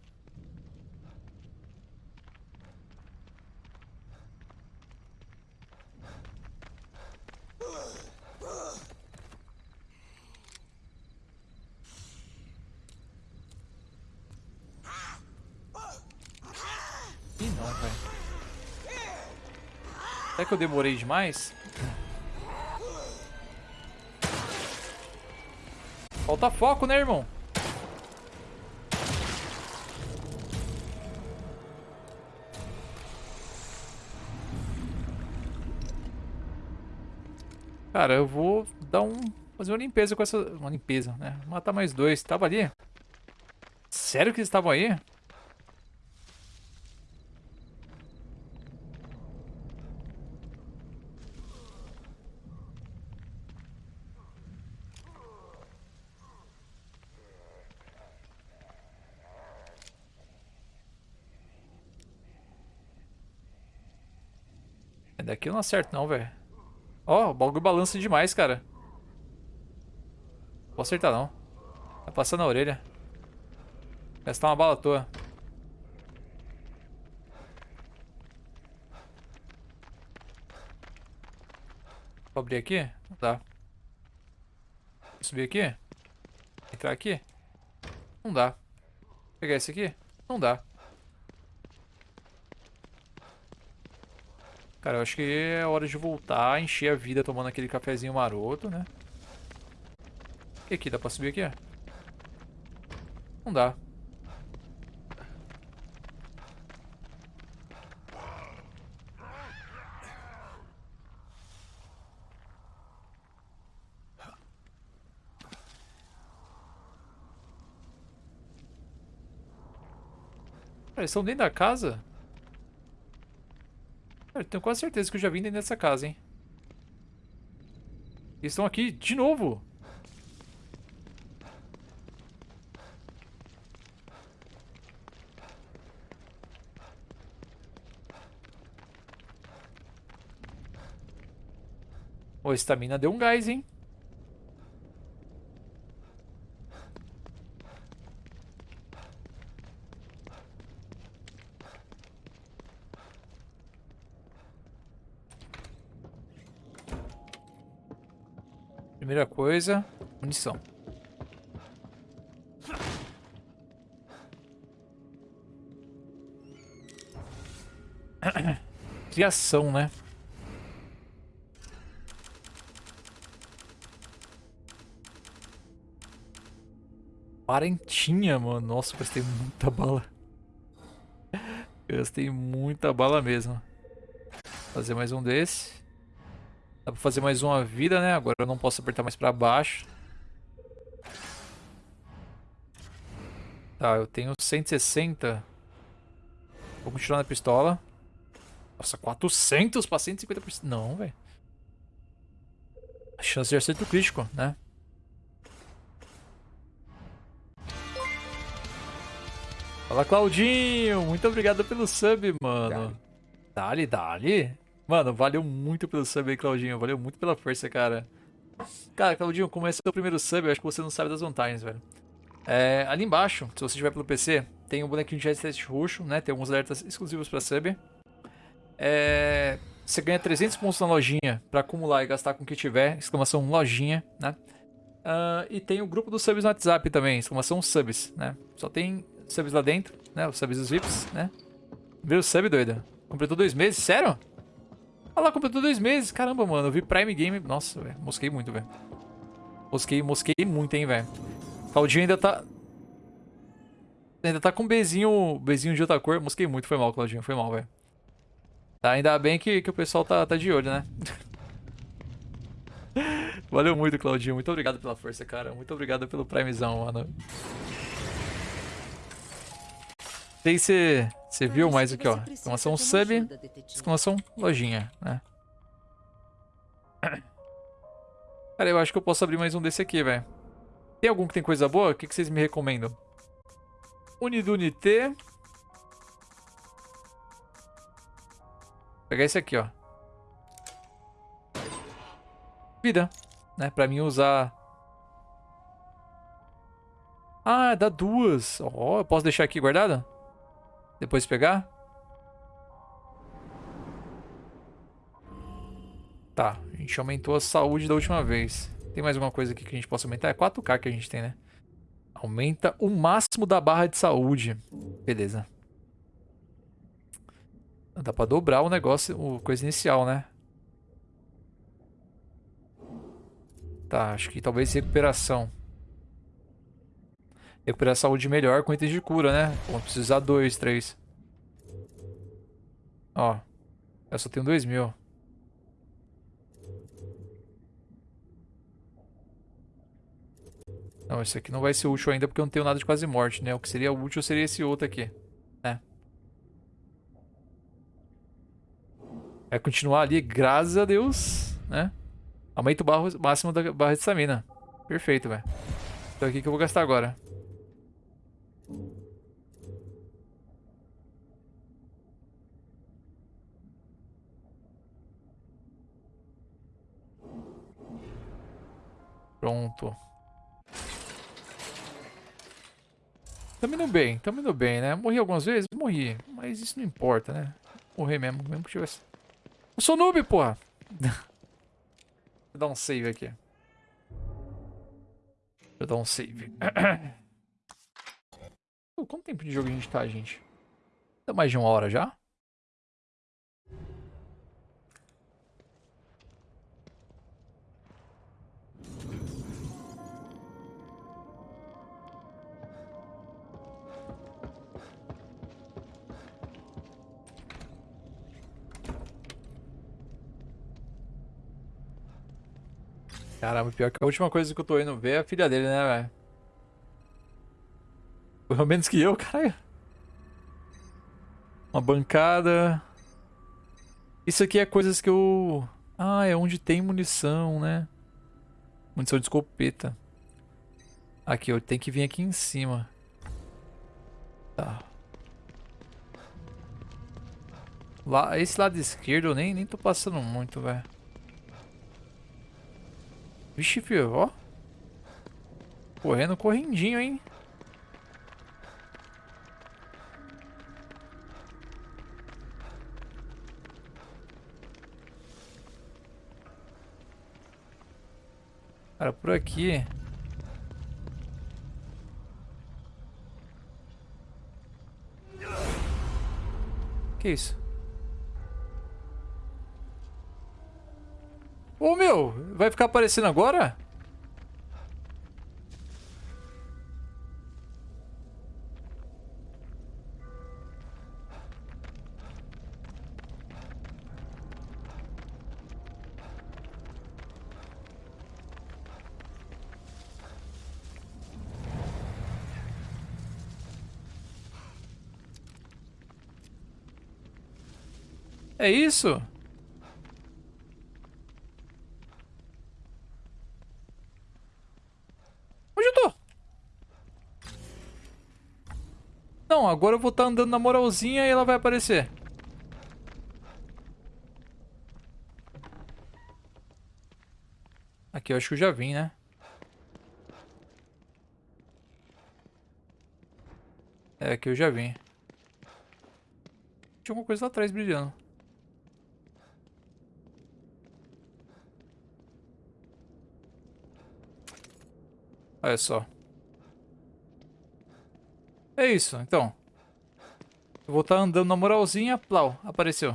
Ih, não, velho. Será que eu demorei demais? Falta foco, né, irmão? Cara, eu vou dar um Fazer uma limpeza com essa... Uma limpeza, né? Matar mais dois. Tava ali? Sério que eles estavam aí? Daqui eu não acerto não, velho. Ó, o bagulho balança demais, cara. Não vou acertar não. Vai passar na orelha. Gastar uma bala à toa. Vou abrir aqui? Não dá. Subir aqui? Entrar aqui? Não dá. Pegar esse aqui? Não dá. Cara, eu acho que é hora de voltar, encher a vida tomando aquele cafezinho maroto, né? E aqui, dá pra subir aqui? Não dá. Cara, eles estão dentro da casa? Eu tenho quase certeza que eu já vim dentro dessa casa, hein? Eles estão aqui de novo. Ô, estamina deu um gás, hein? Primeira coisa, munição. Criação, né? Parentinha, mano. Nossa, gastei muita bala. Gastei muita bala mesmo. Fazer mais um desse. Dá pra fazer mais uma vida, né? Agora eu não posso apertar mais pra baixo. Tá, eu tenho 160. Vou continuar na pistola. Nossa, 400 pra 150%. Não, velho. A chance de acerto crítico, né? Fala, Claudinho! Muito obrigado pelo sub, mano. Dali, dali. Mano, valeu muito pelo sub aí, Claudinho. Valeu muito pela força, cara. Cara, Claudinho, como é seu primeiro sub, eu acho que você não sabe das vantagens, velho. É, ali embaixo, se você estiver pelo PC, tem um bonequinho de headset roxo, né? Tem alguns alertas exclusivos pra sub. É, você ganha 300 pontos na lojinha pra acumular e gastar com o que tiver. Exclamação lojinha, né? Uh, e tem o grupo dos subs no WhatsApp também, exclamação subs, né? Só tem subs lá dentro, né? Os subs dos VIPs, né? O sub, doida? Completou dois meses? Sério? Olha lá, completou dois meses. Caramba, mano. Eu vi Prime Game. Nossa, velho. Mosquei muito, velho. Mosquei, mosquei muito, hein, velho. Claudinho ainda tá... Ainda tá com bezinho, bezinho de outra cor. Mosquei muito. Foi mal, Claudinho. Foi mal, velho. Tá, ainda bem que, que o pessoal tá, tá de olho, né? Valeu muito, Claudinho. Muito obrigado pela força, cara. Muito obrigado pelo primezão, mano. Sei se você viu mais aqui, ó. Exclamação sub, exclamação lojinha, né? Cara, eu acho que eu posso abrir mais um desse aqui, velho. Tem algum que tem coisa boa? O que, que vocês me recomendam? Unidunité. Vou pegar esse aqui, ó. Vida, né? Pra mim usar... Ah, dá duas. Ó, oh, eu posso deixar aqui guardado? Depois pegar? Tá, a gente aumentou a saúde da última vez. Tem mais alguma coisa aqui que a gente possa aumentar? É 4k que a gente tem, né? Aumenta o máximo da barra de saúde. Beleza. Dá pra dobrar o negócio, o coisa inicial, né? Tá, acho que talvez recuperação. Recuperar a saúde melhor com itens de cura, né? Vamos precisar dois, três. Ó. Eu só tenho dois mil. Não, esse aqui não vai ser útil ainda porque eu não tenho nada de quase morte, né? O que seria útil seria esse outro aqui. Né? Vai continuar ali, graças a Deus, né? Aumenta o barro, máximo da barra de estamina. Perfeito, velho. Então aqui que eu vou gastar agora. Pronto. Tamo indo bem, tamo indo bem, né? Morri algumas vezes? Morri. Mas isso não importa, né? Morrer mesmo, mesmo que tivesse... Eu sou noob, porra! Vou dar um save aqui. Eu dar um save. Pô, quanto tempo de jogo a gente tá, gente? Tá mais de uma hora já? Caramba, pior que a última coisa que eu tô indo ver é a filha dele, né, velho? Pelo menos que eu, caralho. Uma bancada. Isso aqui é coisas que eu... Ah, é onde tem munição, né? Munição de escopeta. Aqui, eu tenho que vir aqui em cima. Tá. Lá, esse lado esquerdo eu nem, nem tô passando muito, velho. Vixe, filho, ó. Correndo correndinho, hein? Cara, por aqui... Que isso? Ô, meu, vai ficar aparecendo agora? É isso? Onde eu tô? Não, agora eu vou estar andando na moralzinha e ela vai aparecer. Aqui eu acho que eu já vim, né? É, aqui eu já vim. Tinha alguma coisa lá atrás brilhando. Olha só. É isso, então. Eu vou estar andando na moralzinha, plau, apareceu.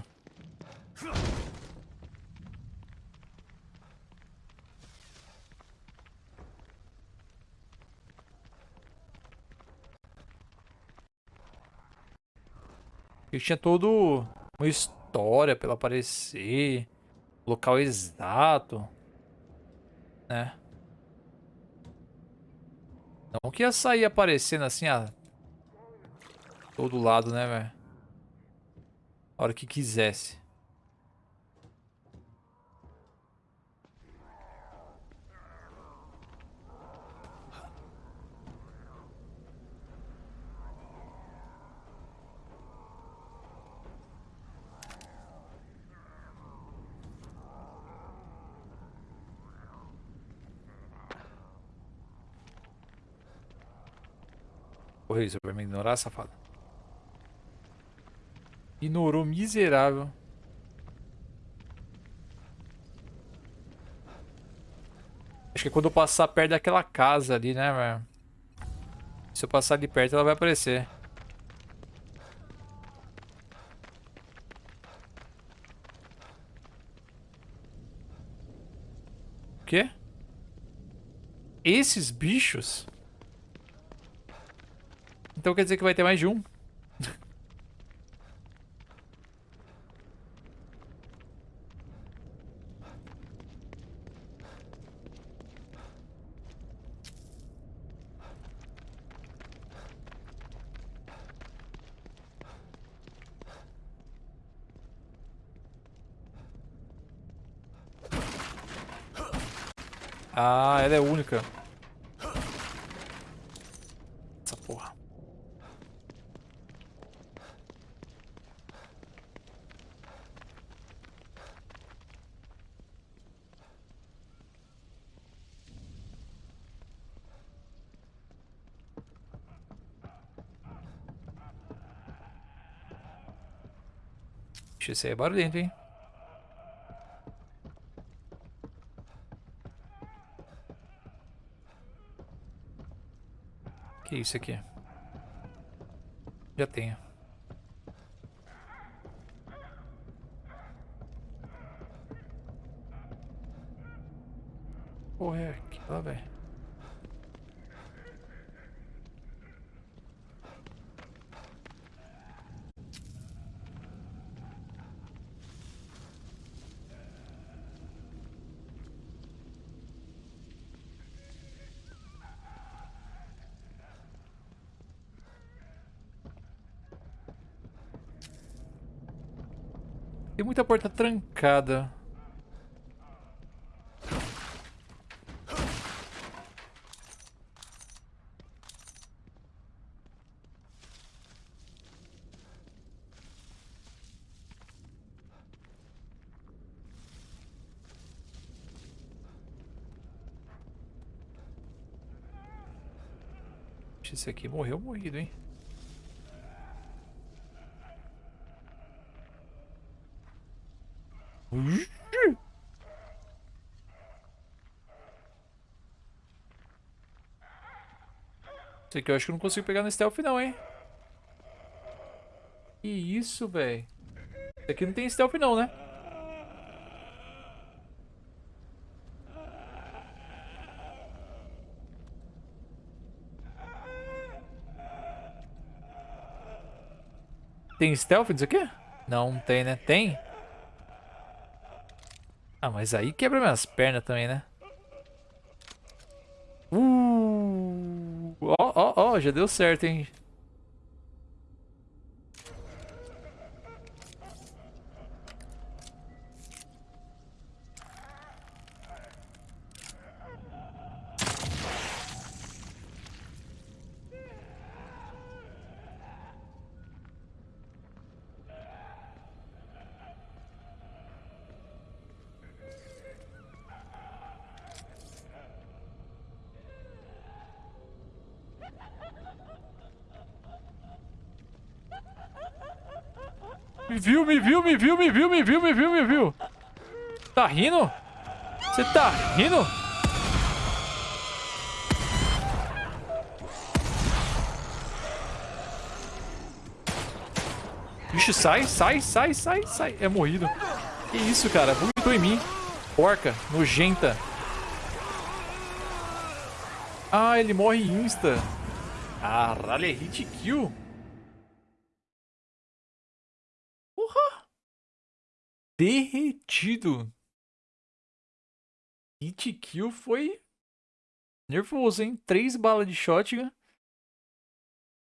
E tinha todo uma história pra ela aparecer, local exato, né? Não que ia sair aparecendo assim, a todo lado, né, velho? A hora que quisesse. Porra, você vai me ignorar, safado? Ignorou, miserável. Acho que quando eu passar perto daquela casa ali, né, velho? Se eu passar ali perto, ela vai aparecer. O quê? Esses bichos? Então quer dizer que vai ter mais de um? Ah, ela é única. Essa porra. Esse aí é barulhento, hein? Que isso aqui? Já tenho. Porra, é aqui lá, velho. Tem muita porta trancada. Esse aqui morreu morrido, hein? Esse aqui eu acho que eu não consigo pegar no stealth não, hein? Que isso, velho? Esse aqui não tem stealth não, né? Tem stealth nisso aqui? Não, não tem, né? Tem? Ah, mas aí quebra minhas pernas também, né? Uh! Ó, ó, ó, já deu certo, hein? Me viu, me viu, me viu, me viu, me viu, me viu. Tá rindo? Você tá rindo? Bicho, sai, sai, sai, sai, sai. É morrido. Que isso, cara? Vomitou em mim. Porca, nojenta. Ah, ele morre insta. Caralho, é hit kill. Hit kill foi nervoso, hein? Três balas de shotgun.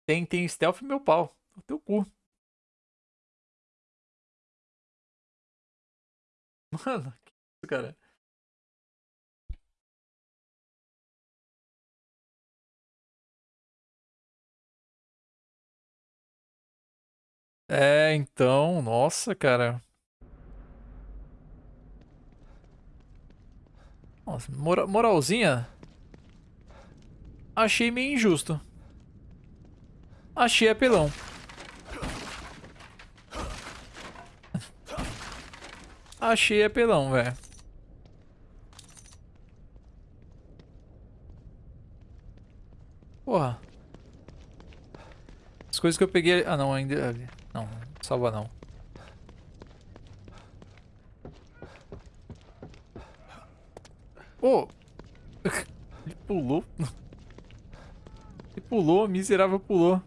Tem, tem stealth meu pau. O teu cu. Mano, que isso, cara? É, então, nossa, cara. Nossa, mora- moralzinha. Achei meio injusto. Achei apelão. Achei apelão, velho. Porra. As coisas que eu peguei... Ah, não, ainda... Não, salva não. Pô! Ele pulou. Ele pulou, miserável pulou.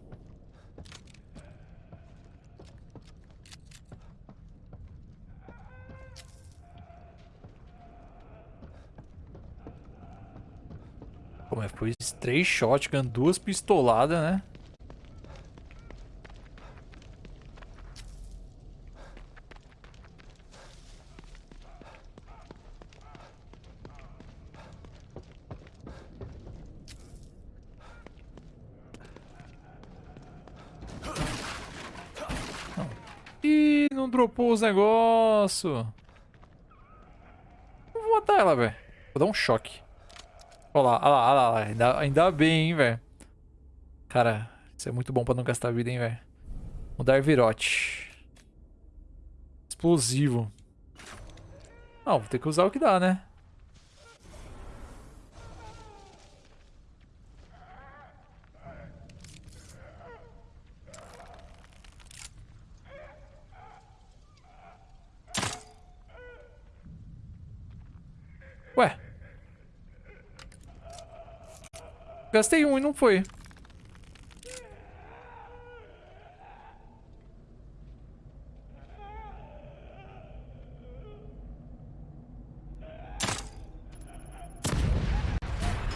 Pô, mas foi três shotgun, duas pistoladas, né? Ih, não dropou os negócios. Vou matar ela, velho. Vou dar um choque. Olha lá, olha lá, olha lá. Ainda, ainda bem, hein, velho. Cara, isso é muito bom pra não gastar vida, hein, velho. Mudar virote. Explosivo. Não, vou ter que usar o que dá, né? Ué. Gastei um e não foi.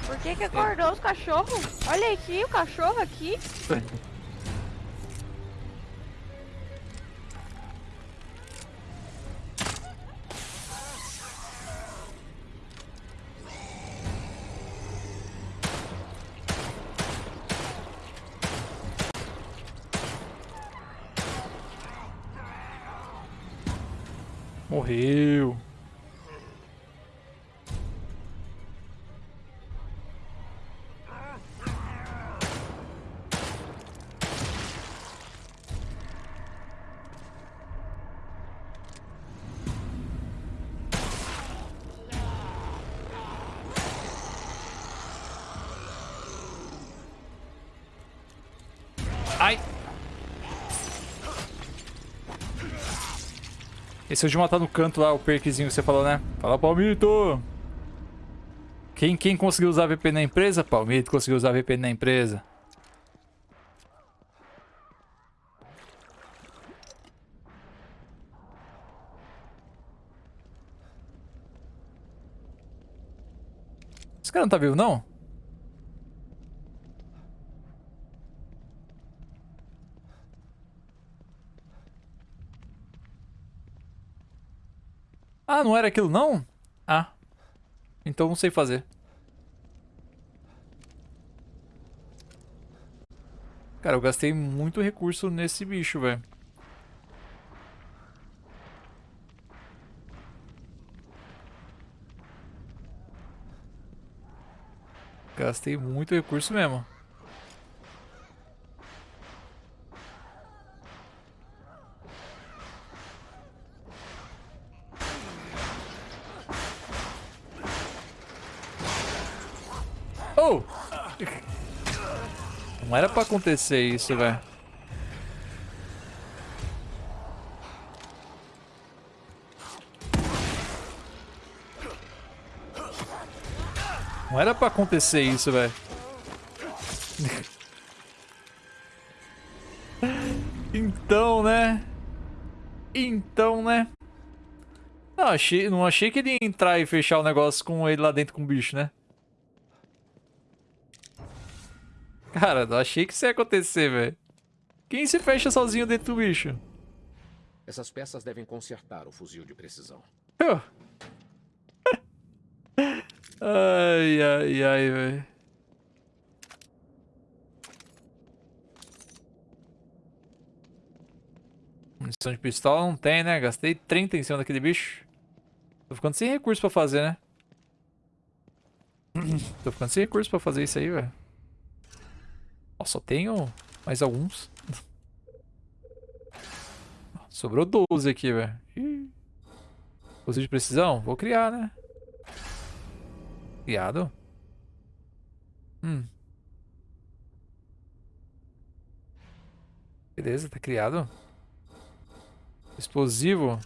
Por que que acordou os cachorros? Olha aqui, o cachorro aqui. Esse o de matar no canto lá, o perkzinho que você falou, né? Fala, Palmito! Quem, quem conseguiu usar VPN na empresa? Palmito conseguiu usar VPN na empresa. Esse cara não tá vivo, não? Ah, não era aquilo não? Ah. Então não sei fazer. Cara, eu gastei muito recurso nesse bicho, velho. Gastei muito recurso mesmo. Oh! Não era pra acontecer isso, velho. Não era pra acontecer isso, velho. então, né? Então, né? Não achei, não achei que ele ia entrar e fechar o negócio com ele lá dentro com o bicho, né? Cara, não achei que isso ia acontecer, velho. Quem se fecha sozinho dentro do bicho? Essas peças devem consertar o fuzil de precisão. Eu. ai, ai, ai, velho. Munição de pistola não tem, né? Gastei 30 em cima daquele bicho. Tô ficando sem recurso pra fazer, né? Tô ficando sem recurso pra fazer isso aí, velho. Ó, só tenho mais alguns. Sobrou 12 aqui, velho. Fuzil de precisão? Vou criar, né? Criado. Hum. Beleza, tá criado. Explosivo.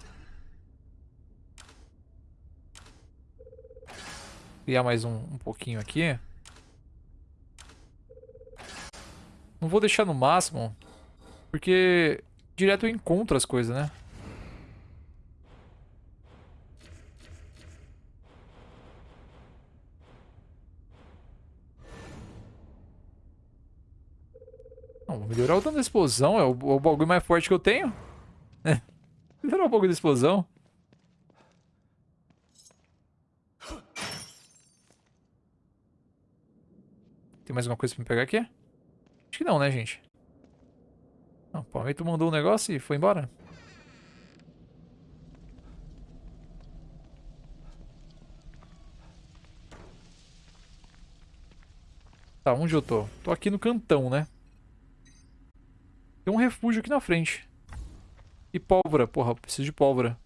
Criar mais um, um pouquinho aqui. Não vou deixar no máximo, porque direto eu encontro as coisas, né? Não, melhorar o dano da explosão é o, o bagulho mais forte que eu tenho. É. Melhorar o bagulho da explosão. Tem mais alguma coisa pra me pegar aqui? que não, né, gente? Não, tu mandou um negócio e foi embora? Tá, onde eu tô? Tô aqui no cantão, né? Tem um refúgio aqui na frente. E pólvora, porra, preciso de pólvora.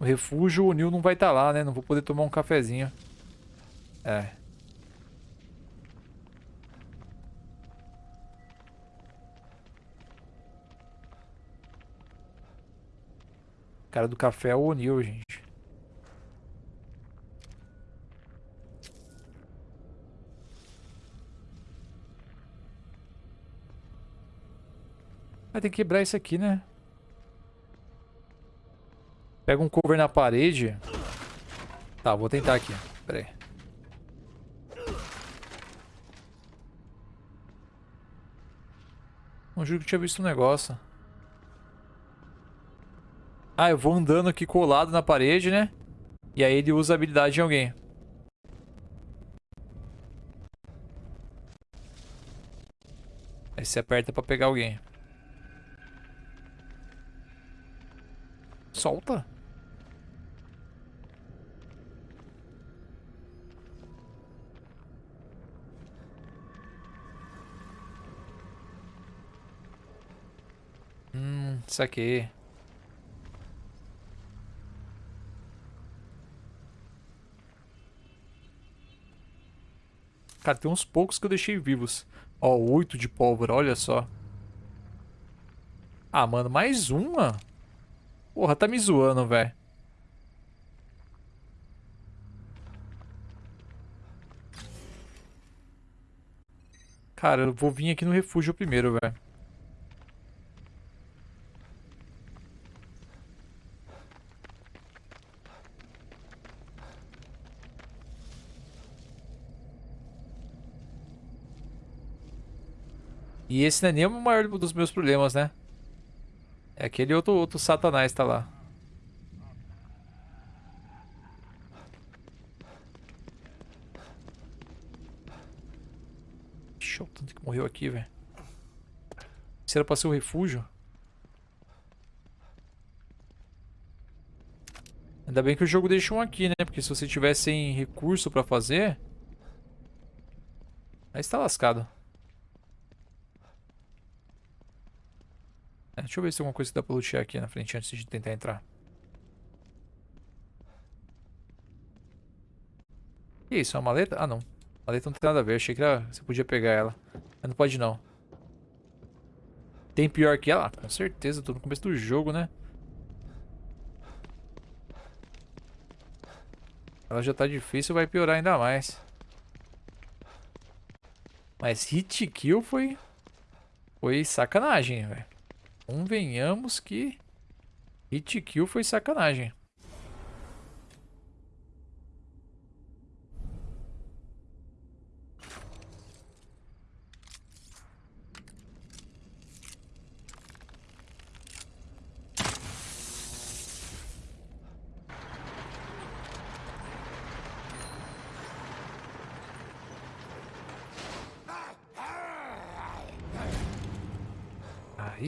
O refúgio, o Nil não vai estar tá lá, né? Não vou poder tomar um cafezinho. É. O cara do café é o O'Neill, gente. Vai ter que quebrar isso aqui, né? Pega um cover na parede. Tá, vou tentar aqui. Pera aí. Não juro que tinha visto um negócio. Ah, eu vou andando aqui colado na parede, né? E aí ele usa a habilidade de alguém. Aí você aperta pra pegar alguém. Solta. Isso aqui. Cara, tem uns poucos que eu deixei vivos. Ó, oito de pólvora, olha só. Ah, mano, mais uma? Porra, tá me zoando, velho. Cara, eu vou vir aqui no refúgio primeiro, velho. E esse não é nem o maior dos meus problemas, né? É aquele outro, outro satanás tá lá. O tanto que morreu aqui, velho. Se era pra ser um refúgio. Ainda bem que o jogo deixa um aqui, né? Porque se você tivesse sem recurso pra fazer... Aí está lascado. É, deixa eu ver se tem alguma coisa que dá pra lutear aqui na frente antes de tentar entrar. Que isso, é uma maleta? Ah, não. A maleta não tem nada a ver. Achei que era... você podia pegar ela. Mas não pode não. Tem pior que ela? Ah, com certeza, tô no começo do jogo, né? Ela já tá difícil, vai piorar ainda mais. Mas hit kill foi... Foi sacanagem, velho. Convenhamos que hit kill foi sacanagem.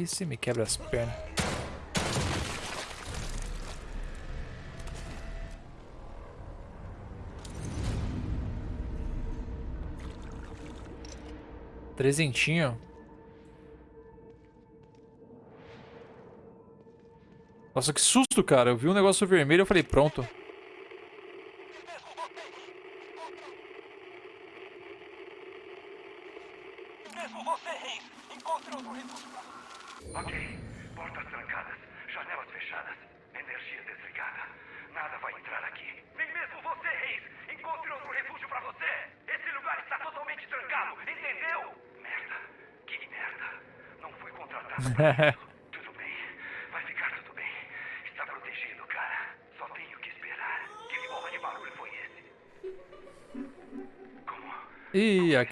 Você me quebra as pernas. Trezentinho. Nossa, que susto, cara. Eu vi um negócio vermelho e falei, pronto.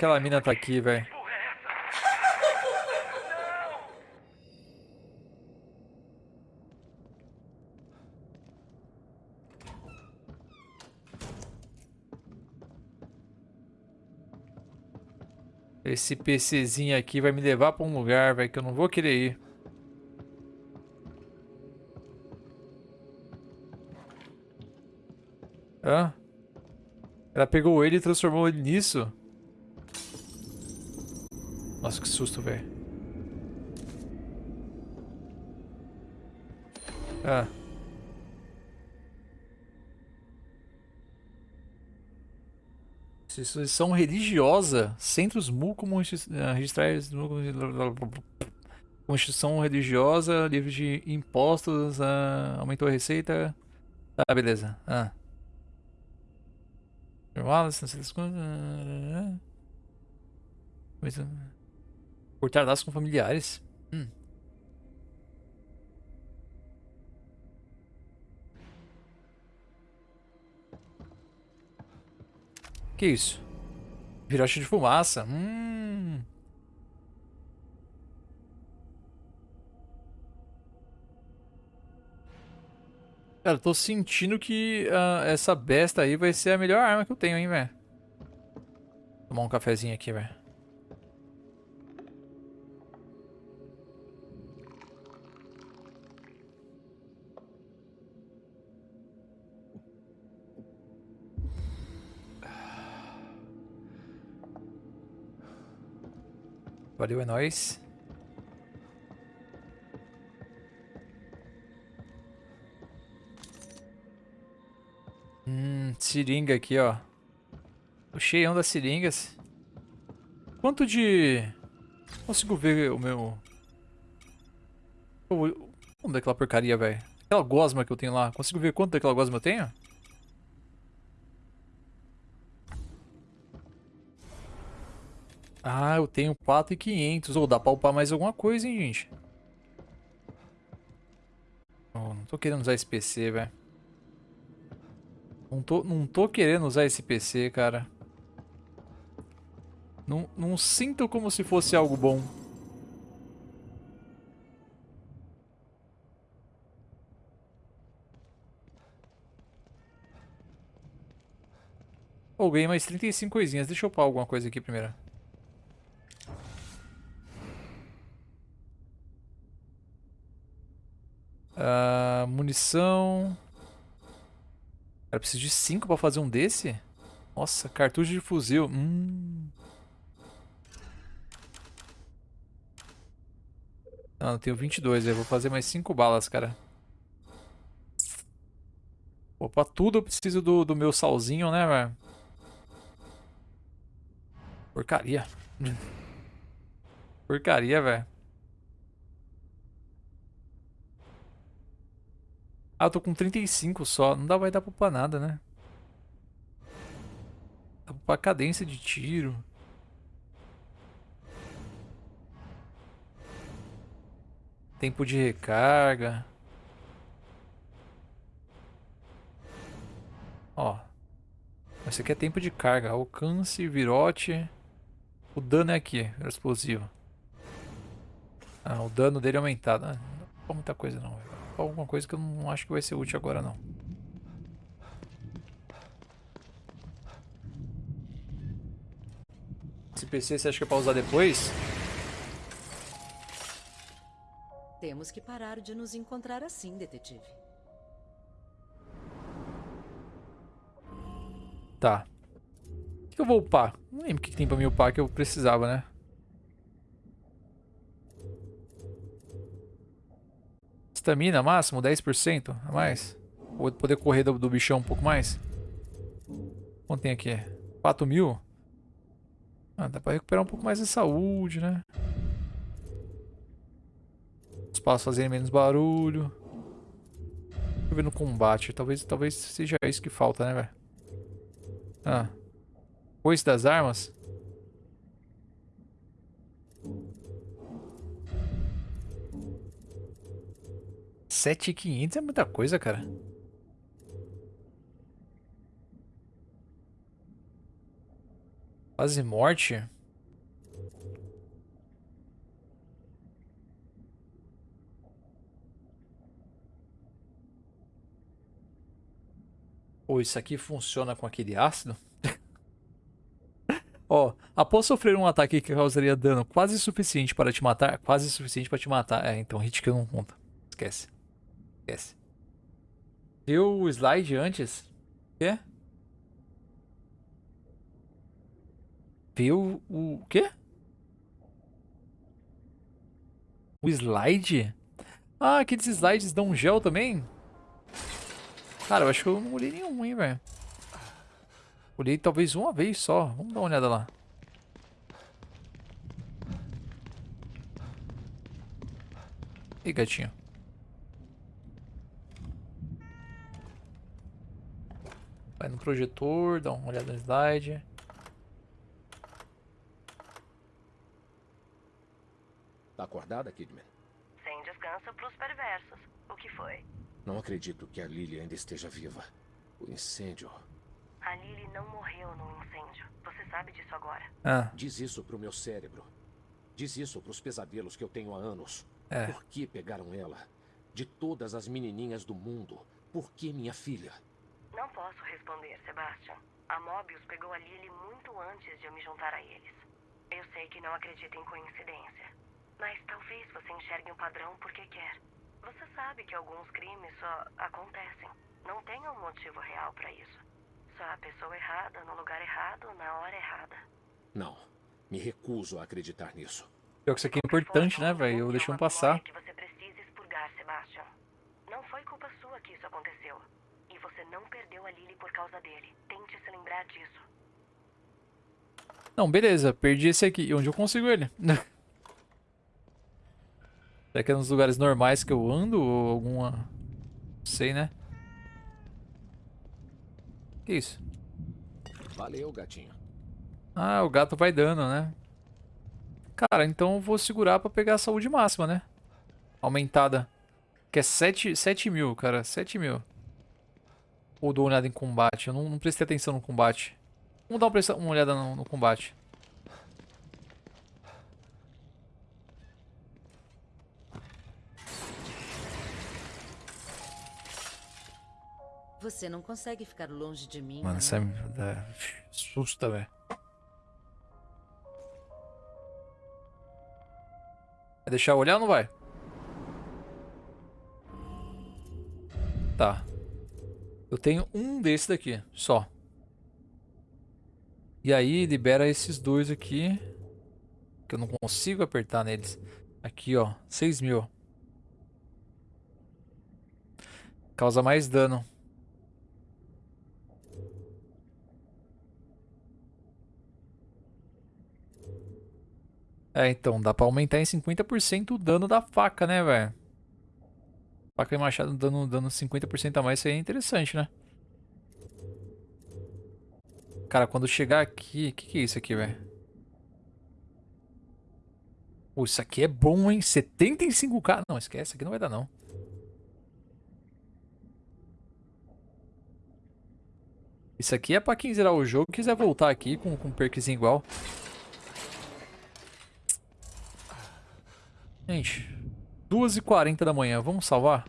aquela mina tá aqui, velho. Esse PCzinho aqui vai me levar pra um lugar, velho, que eu não vou querer ir. Hã? Ela pegou ele e transformou ele nisso? Nossa, que susto, velho. Ah. Instituição religiosa. Centros MU como eh, registrar como instituição religiosa, livre de impostos, ah, aumentou a receita. Tá, beleza. Ah. Normal, licença das coisas, ah, Mas, ah, Cortar laços com familiares. Hum. Que isso? Virote de fumaça. Hum. Cara, eu tô sentindo que ah, essa besta aí vai ser a melhor arma que eu tenho, hein, velho. Tomar um cafezinho aqui, velho. Valeu, é nóis. Hum, seringa aqui, ó. Tô cheião das seringas. Quanto de... Consigo ver o meu... Onde é aquela porcaria, velho? Aquela gosma que eu tenho lá. Consigo ver quanto daquela gosma eu tenho? Ah, eu tenho 4,500. Ou dá pra upar mais alguma coisa, hein, gente? Oh, não tô querendo usar esse PC, velho. Não tô, não tô querendo usar esse PC, cara. Não, não sinto como se fosse algo bom. Oh, ganhei mais 35 coisinhas. Deixa eu upar alguma coisa aqui primeiro. Ah, munição. Cara, preciso de 5 pra fazer um desse? Nossa, cartucho de fuzil. Hum. Não, eu tenho 22. Eu vou fazer mais 5 balas, cara. Pô, tudo eu preciso do, do meu salzinho, né, velho? Porcaria. Porcaria, velho. Ah, eu tô com 35 só. Não dá, vai dar pra upar nada, né? Dá pra upar cadência de tiro. Tempo de recarga. Ó. Esse aqui é tempo de carga. Alcance, virote. O dano é aqui, é explosivo. Ah, o dano dele é aumentado. Ah, não pra muita coisa não. velho. Pra Alguma coisa que eu não acho que vai ser útil agora não. Esse PC você acha que é pra usar depois? Temos que parar de nos encontrar assim, detetive. Tá. O que eu vou upar? Não lembro o que tem pra me upar que eu precisava, né? Estamina máximo, 10% a mais. Vou poder correr do, do bichão um pouco mais. Quanto tem aqui? 4 mil? Ah, dá pra recuperar um pouco mais de saúde, né? Os passos fazerem menos barulho. Deixa eu ver no combate. Talvez, talvez seja isso que falta, né, velho? Ah. Coice das armas? Sete e quinhentos é muita coisa, cara. Quase morte. Pô, isso aqui funciona com aquele ácido? Ó, após sofrer um ataque que causaria dano quase suficiente para te matar, quase suficiente para te matar. É, então hit kill não conta. Esquece. Esquece. Viu o slide antes? Quê? Viu o quê? O slide? Ah, aqueles slides dão gel também? Cara, eu acho que eu não olhei nenhum, hein, velho. Olhei talvez uma vez só. Vamos dar uma olhada lá. E gatinho. No projetor, dá uma olhada no slide. Tá acordada, Kidman? Sem descanso pros perversos. O que foi? Não acredito que a Lily ainda esteja viva. O incêndio. A Lily não morreu no incêndio. Você sabe disso agora. Ah, Diz isso pro meu cérebro. Diz isso pros pesadelos que eu tenho há anos. É. Por que pegaram ela? De todas as menininhas do mundo, por que minha filha? Não posso responder, Sebastian. A Mobius pegou a Lily muito antes de eu me juntar a eles. Eu sei que não acredita em coincidência. Mas talvez você enxergue um padrão porque quer. Você sabe que alguns crimes só acontecem. Não tem um motivo real pra isso. Só a pessoa errada, no lugar errado, na hora errada. Não. Me recuso a acreditar nisso. pior que isso aqui é importante, né, velho? Eu deixei um passar. Que você precisa expurgar, Sebastian. Não foi culpa sua que isso aconteceu. Você não perdeu a Lily por causa dele. Tente se lembrar disso. Não, beleza. Perdi esse aqui. E onde eu consigo ele? Será que é nos lugares normais que eu ando? Ou alguma... Não sei, né? Que isso? Valeu, gatinho. Ah, o gato vai dando, né? Cara, então eu vou segurar pra pegar a saúde máxima, né? Aumentada. Que é 7, 7 mil, cara. 7 mil. Ou dou uma olhada em combate. Eu não, não prestei atenção no combate. Vamos dar uma, uma olhada no, no combate. Você não consegue ficar longe de mim. Mano, né? isso é... é susta, velho. Vai deixar eu olhar ou não vai? Tá. Eu tenho um desse daqui, só. E aí, libera esses dois aqui. Que eu não consigo apertar neles. Aqui, ó. 6 mil. Causa mais dano. É, então, dá pra aumentar em 50% o dano da faca, né, velho? Faca e machado dando, dando 50% a mais, é interessante, né? Cara, quando chegar aqui... O que, que é isso aqui, velho? Pô, isso aqui é bom, hein? 75k. Não, esquece, aqui não vai dar, não. Isso aqui é pra quem zerar o jogo e quiser voltar aqui com, com um perkzinho igual. Gente, 2h40 da manhã, vamos salvar?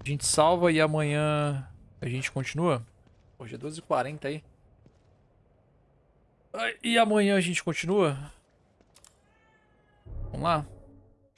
A gente salva e amanhã a gente continua? Hoje é 12h40 aí. E amanhã a gente continua? Vamos lá?